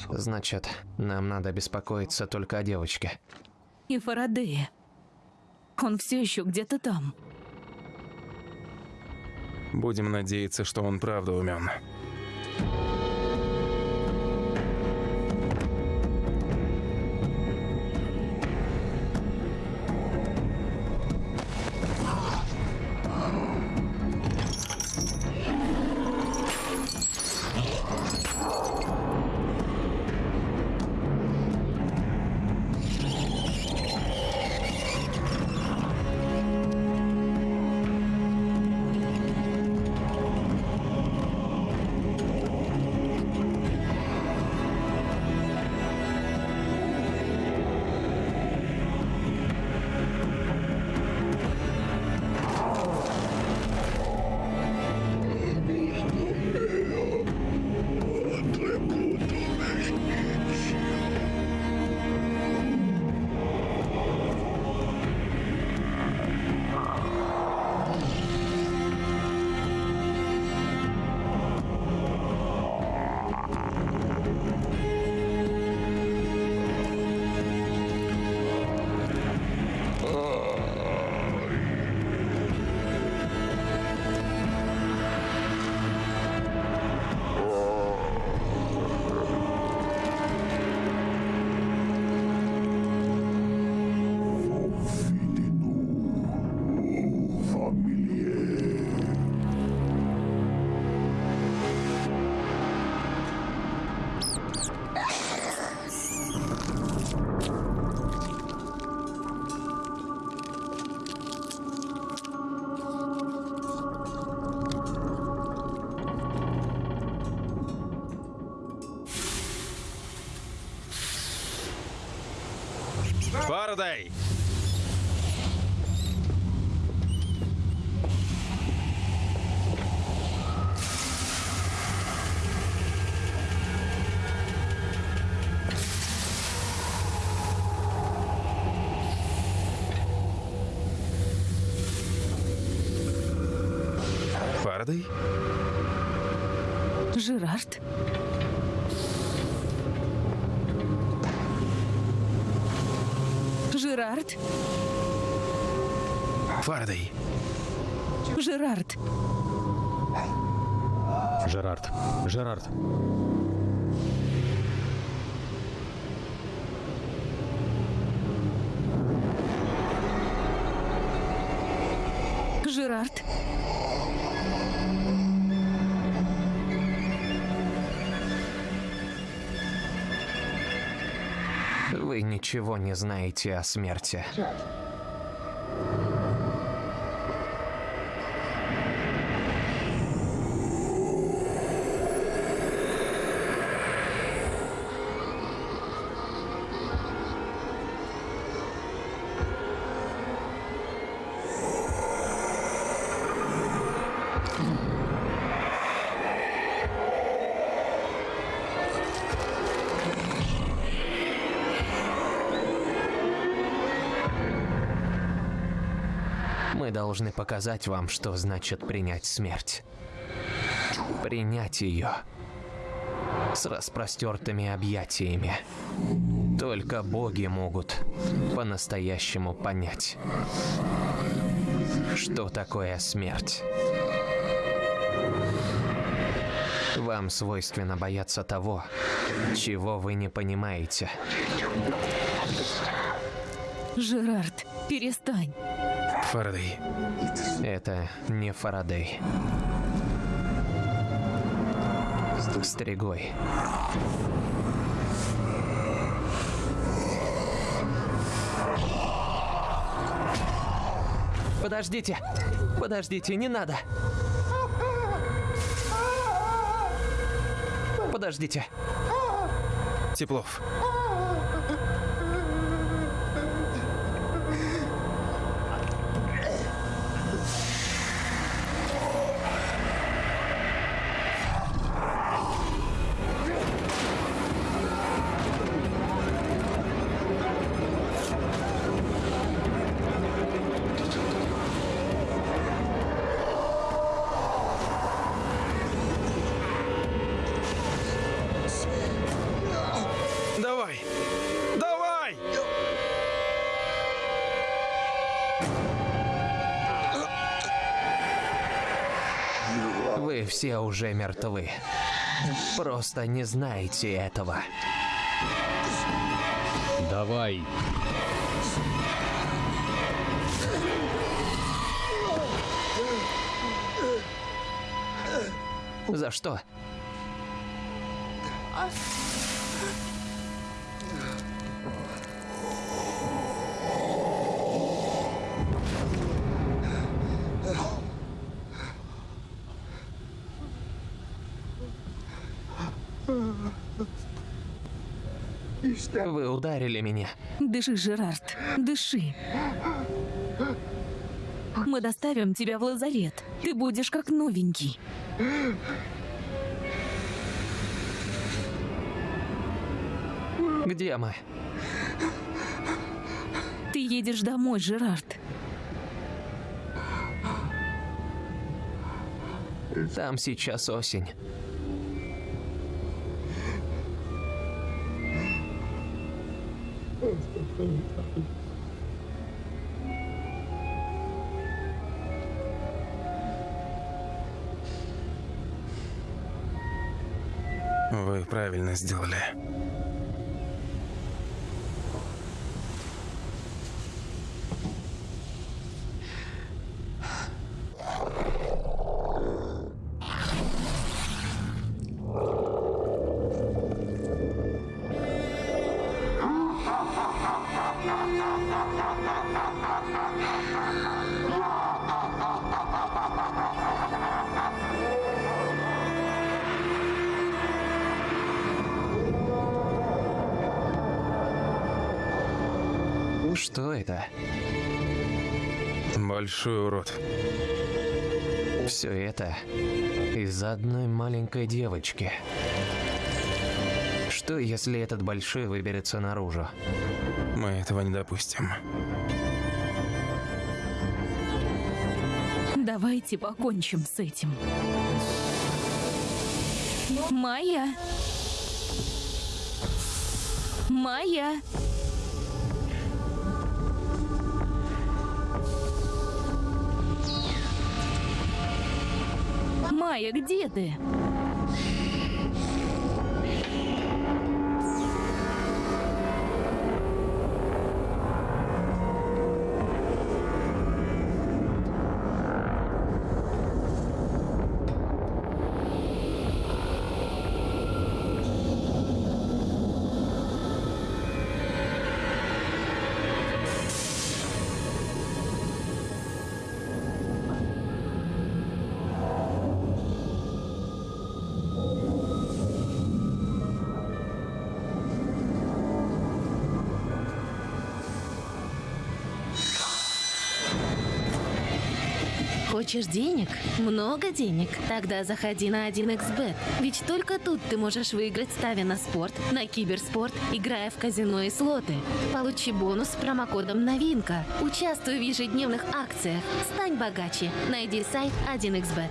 Значит, нам надо беспокоиться только о девочке. И Фарадея. Он все еще где-то там. Будем надеяться, что он правда умен. Фарадей! Фарадей? Жерард? Жерард? Фарадей. Жерард? Жерард. Жерард. Жерард? Ничего не знаете о смерти. Должны показать вам, что значит принять смерть. Принять ее. С распростертыми объятиями. Только боги могут по-настоящему понять, что такое смерть. Вам свойственно бояться того, чего вы не понимаете. Жерард, перестань. Фарадей. Это не Фарадей. Стригой. Подождите! Подождите, не надо! Подождите. Теплов. Все уже мертвы. Просто не знаете этого. Давай. За что? Вы ударили меня. Дыши, Жерард, дыши. Мы доставим тебя в лазарет. Ты будешь как новенький. Где мы? Ты едешь домой, Жерард. Там сейчас осень. Вы правильно сделали. Это из-за одной маленькой девочки. Что, если этот большой выберется наружу? Мы этого не допустим. Давайте покончим с этим. Майя. Майя. Майя, где ты? Хочешь денег? Много денег? Тогда заходи на 1xbet. Ведь только тут ты можешь выиграть, ставя на спорт, на киберспорт, играя в казино и слоты. Получи бонус с промокодом «Новинка». Участвуй в ежедневных акциях. Стань богаче. Найди сайт 1xbet.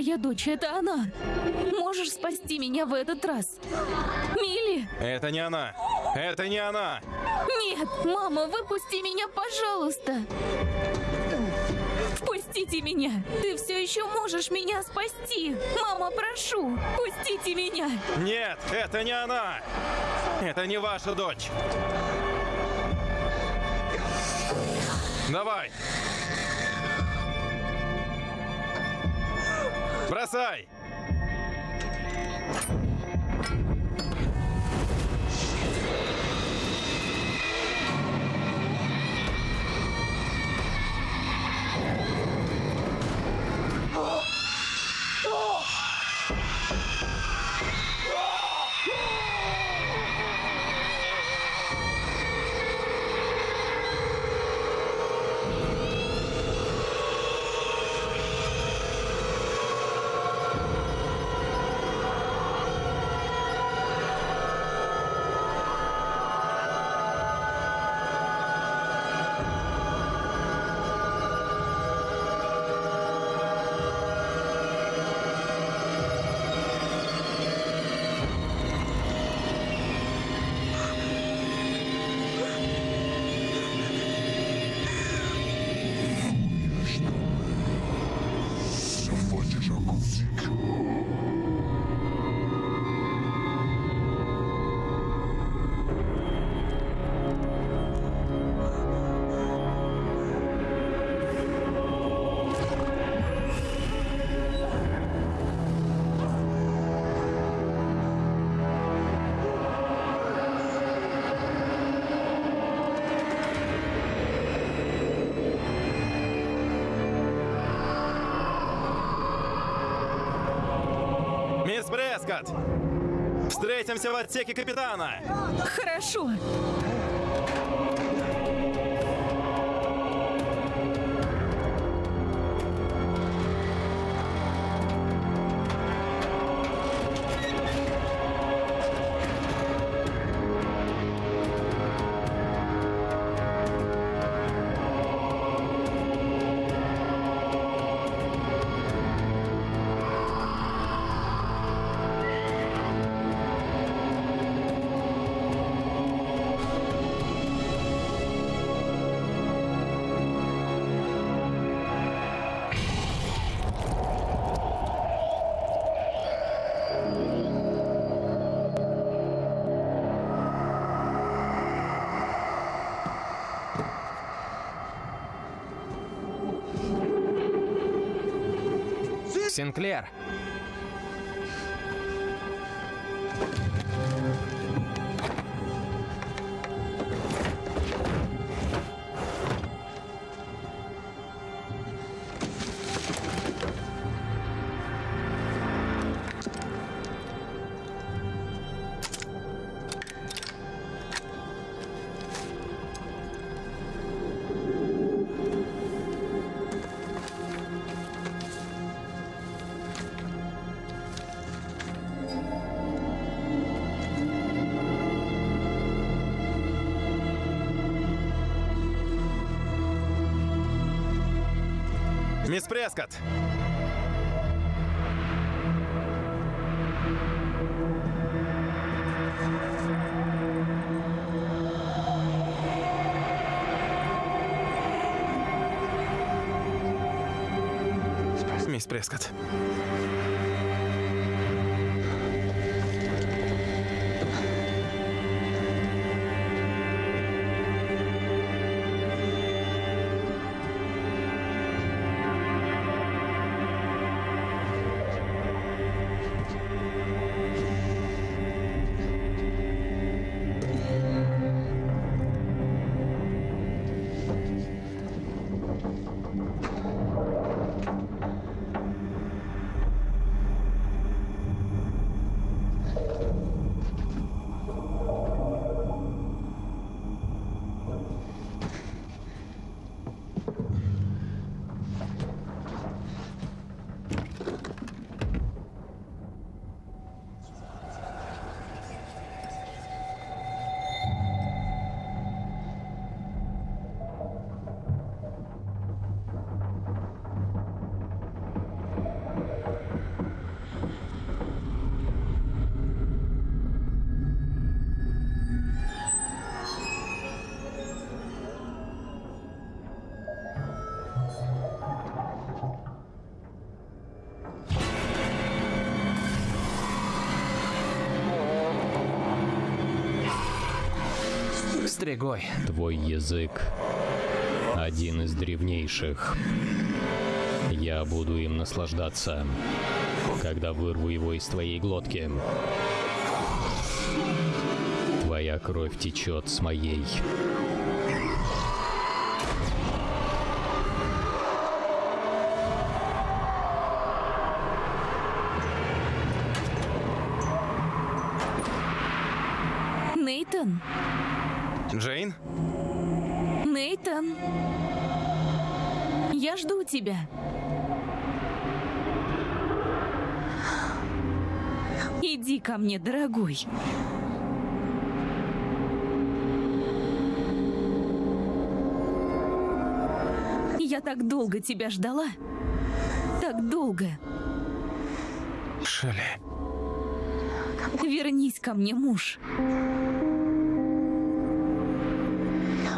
Моя дочь, это она. Можешь спасти меня в этот раз? Милли? Это не она. Это не она. Нет, мама, выпусти меня, пожалуйста. Впустите меня. Ты все еще можешь меня спасти. Мама, прошу, пустите меня. Нет, это не она. Это не ваша дочь. Давай. Бросай. Мисс Брескотт! Встретимся в отсеке капитана! Хорошо. Синклер! Прескотт! Мисс Прескотт. Стригой. Твой язык один из древнейших. Я буду им наслаждаться, когда вырву его из твоей глотки. Твоя кровь течет с моей. Тебя. Иди ко мне, дорогой. Я так долго тебя ждала. Так долго. Шелли. Вернись ко мне, муж.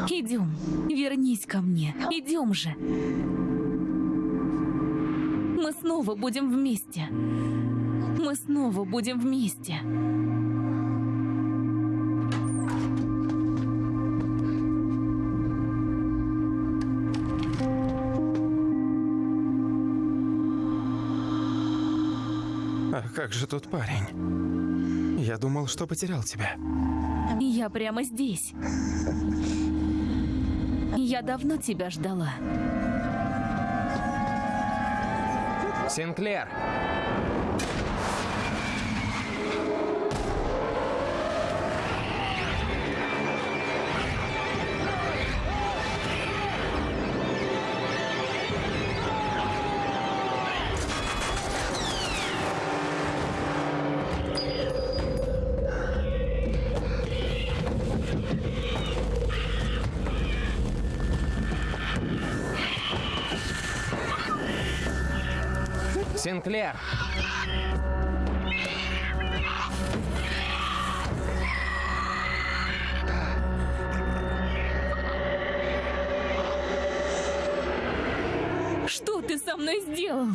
Идем, вернись ко мне. Идем же. Снова будем вместе. Мы снова будем вместе. А как же тот парень? Я думал, что потерял тебя. Я прямо здесь. Я давно тебя ждала. Синклер! Синклер! Что ты со мной сделал?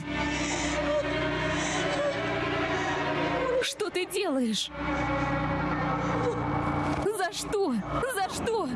Что ты делаешь? За что? За что?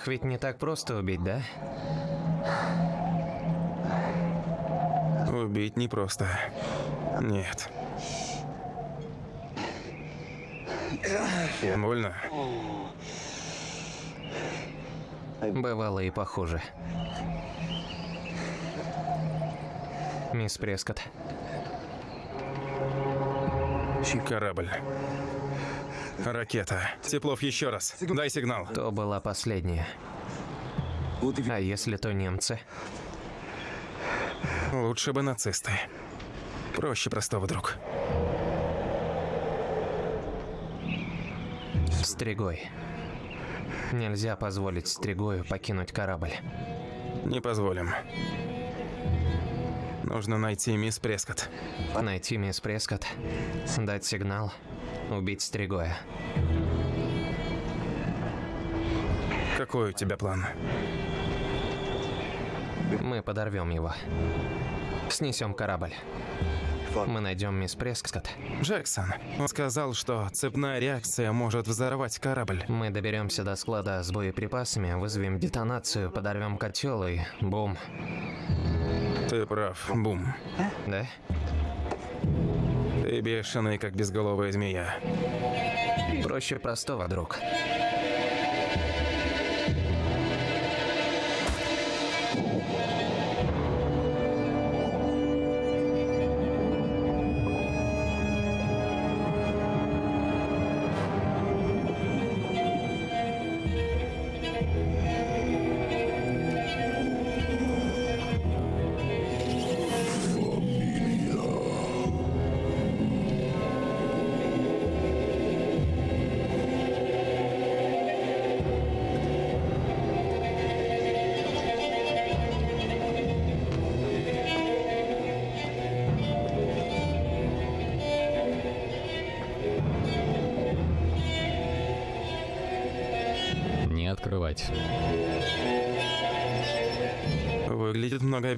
Их ведь не так просто убить, да? Убить непросто. Нет. Больно? Бывало и похуже. Мисс Прескотт, Корабль. Ракета. Теплов, еще раз. Дай сигнал. то была последняя. А если то немцы? Лучше бы нацисты. Проще простого, друг. Стригой. Нельзя позволить Стригою покинуть корабль. Не позволим. Нужно найти мисс Прескотт. Найти мисс Прескотт, дать сигнал, убить Стригоя. Какой у тебя план? Мы подорвем его. Снесем корабль. Мы найдем мисс Прескотт. Джексон. Он сказал, что цепная реакция может взорвать корабль. Мы доберемся до склада с боеприпасами, вызовем детонацию, подорвем котел и бум. Ты прав. Бум. Да? Бешеный, как безголовая змея. Проще простого, друг.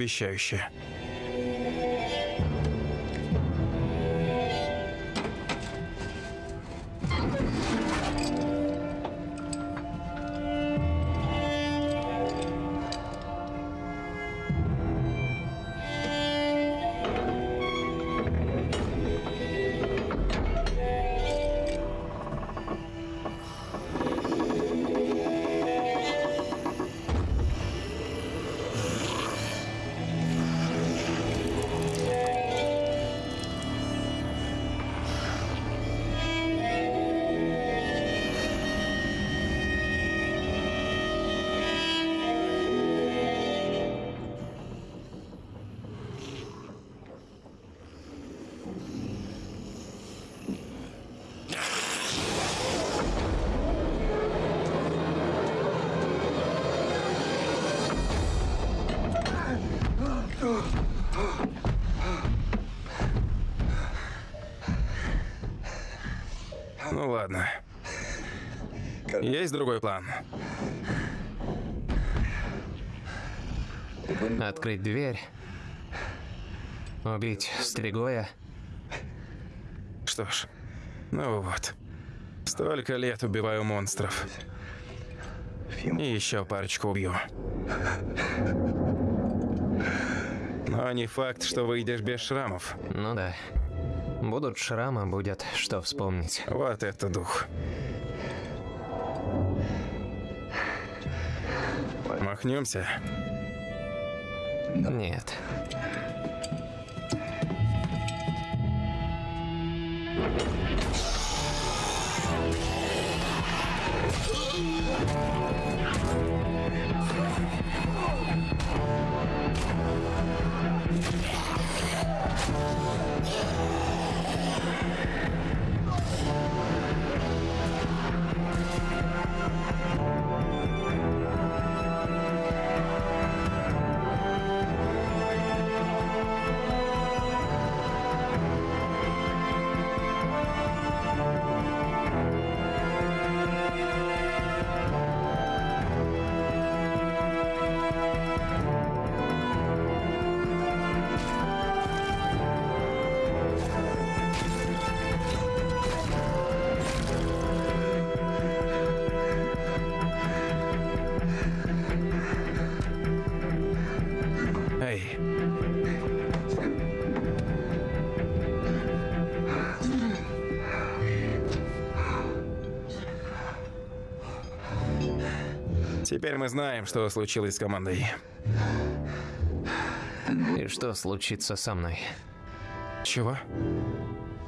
Многообещающе. Ну ладно. Есть другой план? Открыть дверь. Убить Стригоя. Что ж, ну вот. Столько лет убиваю монстров. И еще парочку убью. Но не факт, что выйдешь без шрамов. Ну да. Будут шрамы, будет что вспомнить. Вот это дух. Махнемся? Нет. Теперь мы знаем, что случилось с командой. И что случится со мной? Чего?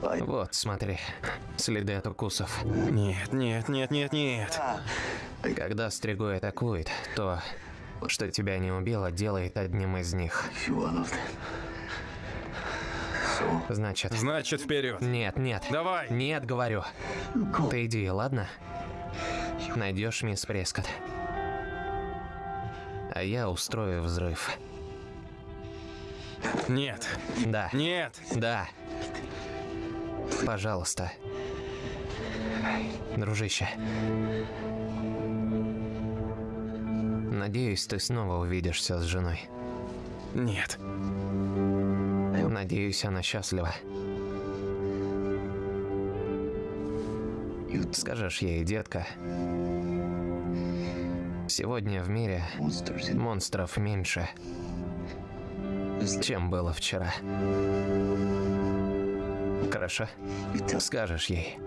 Вот, смотри. Следы от укусов. Нет, нет, нет, нет, нет. Когда Стригой атакует, то, что тебя не убило, делает одним из них. Значит... Значит, вперед. Нет, нет. Давай. Нет, говорю. Ты иди, ладно? Найдешь мисс Прескотт. Я устрою взрыв. Нет. Да. Нет. Да. Пожалуйста. Дружище. Надеюсь, ты снова увидишься с женой. Нет. Надеюсь, она счастлива. Скажешь ей, детка, сегодня в мире монстров меньше, чем было вчера. Хорошо? Скажешь ей.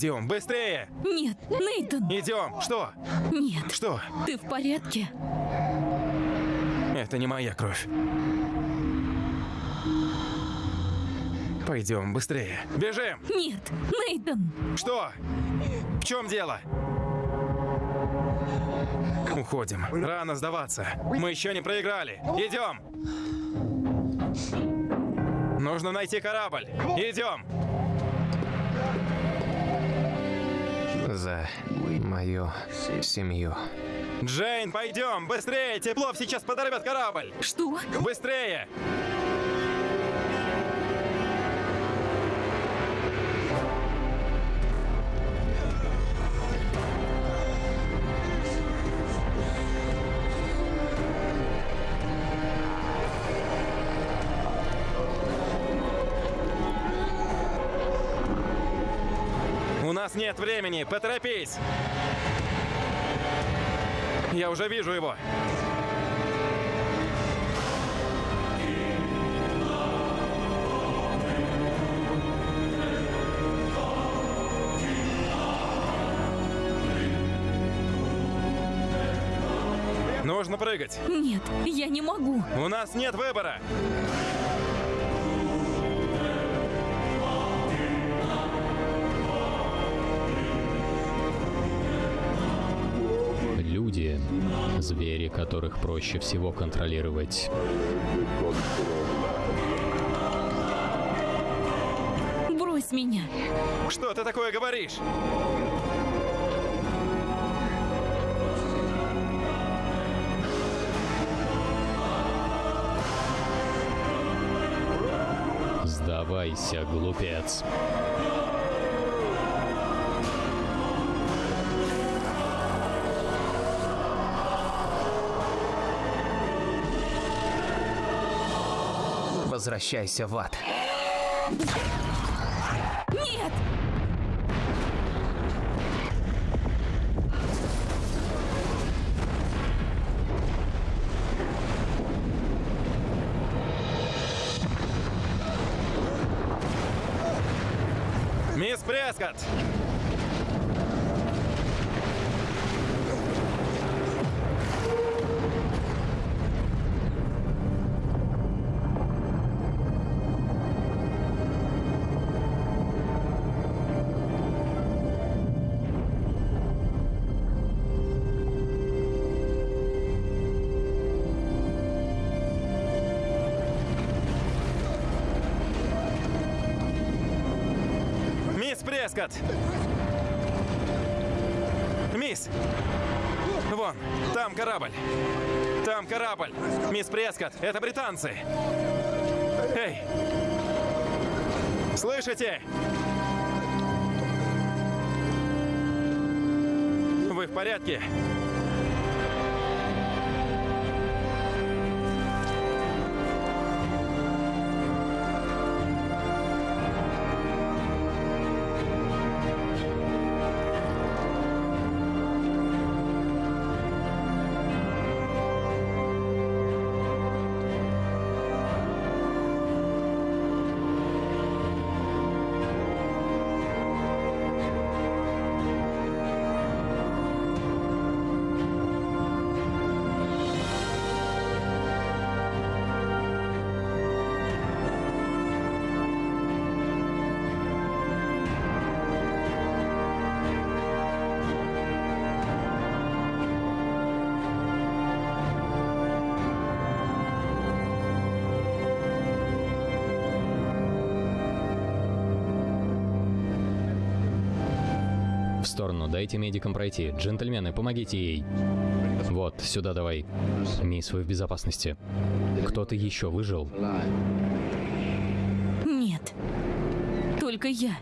Пойдем, быстрее! Нет, Нейтан! Идем! Что? Нет. Что? Ты в порядке? Это не моя кровь. Пойдем, быстрее. Бежим! Нет, Нейтан! Что? В чем дело? Уходим. Рано сдаваться. Мы еще не проиграли. Идем! Нужно найти корабль. Идем! За мою семью. Джейн, пойдем! Быстрее! Теплов сейчас подорвет корабль! Что? Быстрее! Нет времени, поторопись! Я уже вижу его. Нужно прыгать. Нет, я не могу. У нас нет выбора. Звери, которых проще всего контролировать. Брось меня. Что ты такое говоришь? Сдавайся, глупец. Возвращайся в ад. Нет! Мисс Прескотт! Прескотт! Мисс! Вон, там корабль. Там корабль. Мисс Прескотт, это британцы. Эй! Слышите? Вы в порядке? Сторону, дайте медикам пройти. Джентльмены, помогите ей. Вот, сюда давай. Мисс, вы в безопасности. Кто-то еще выжил? Нет. Только я.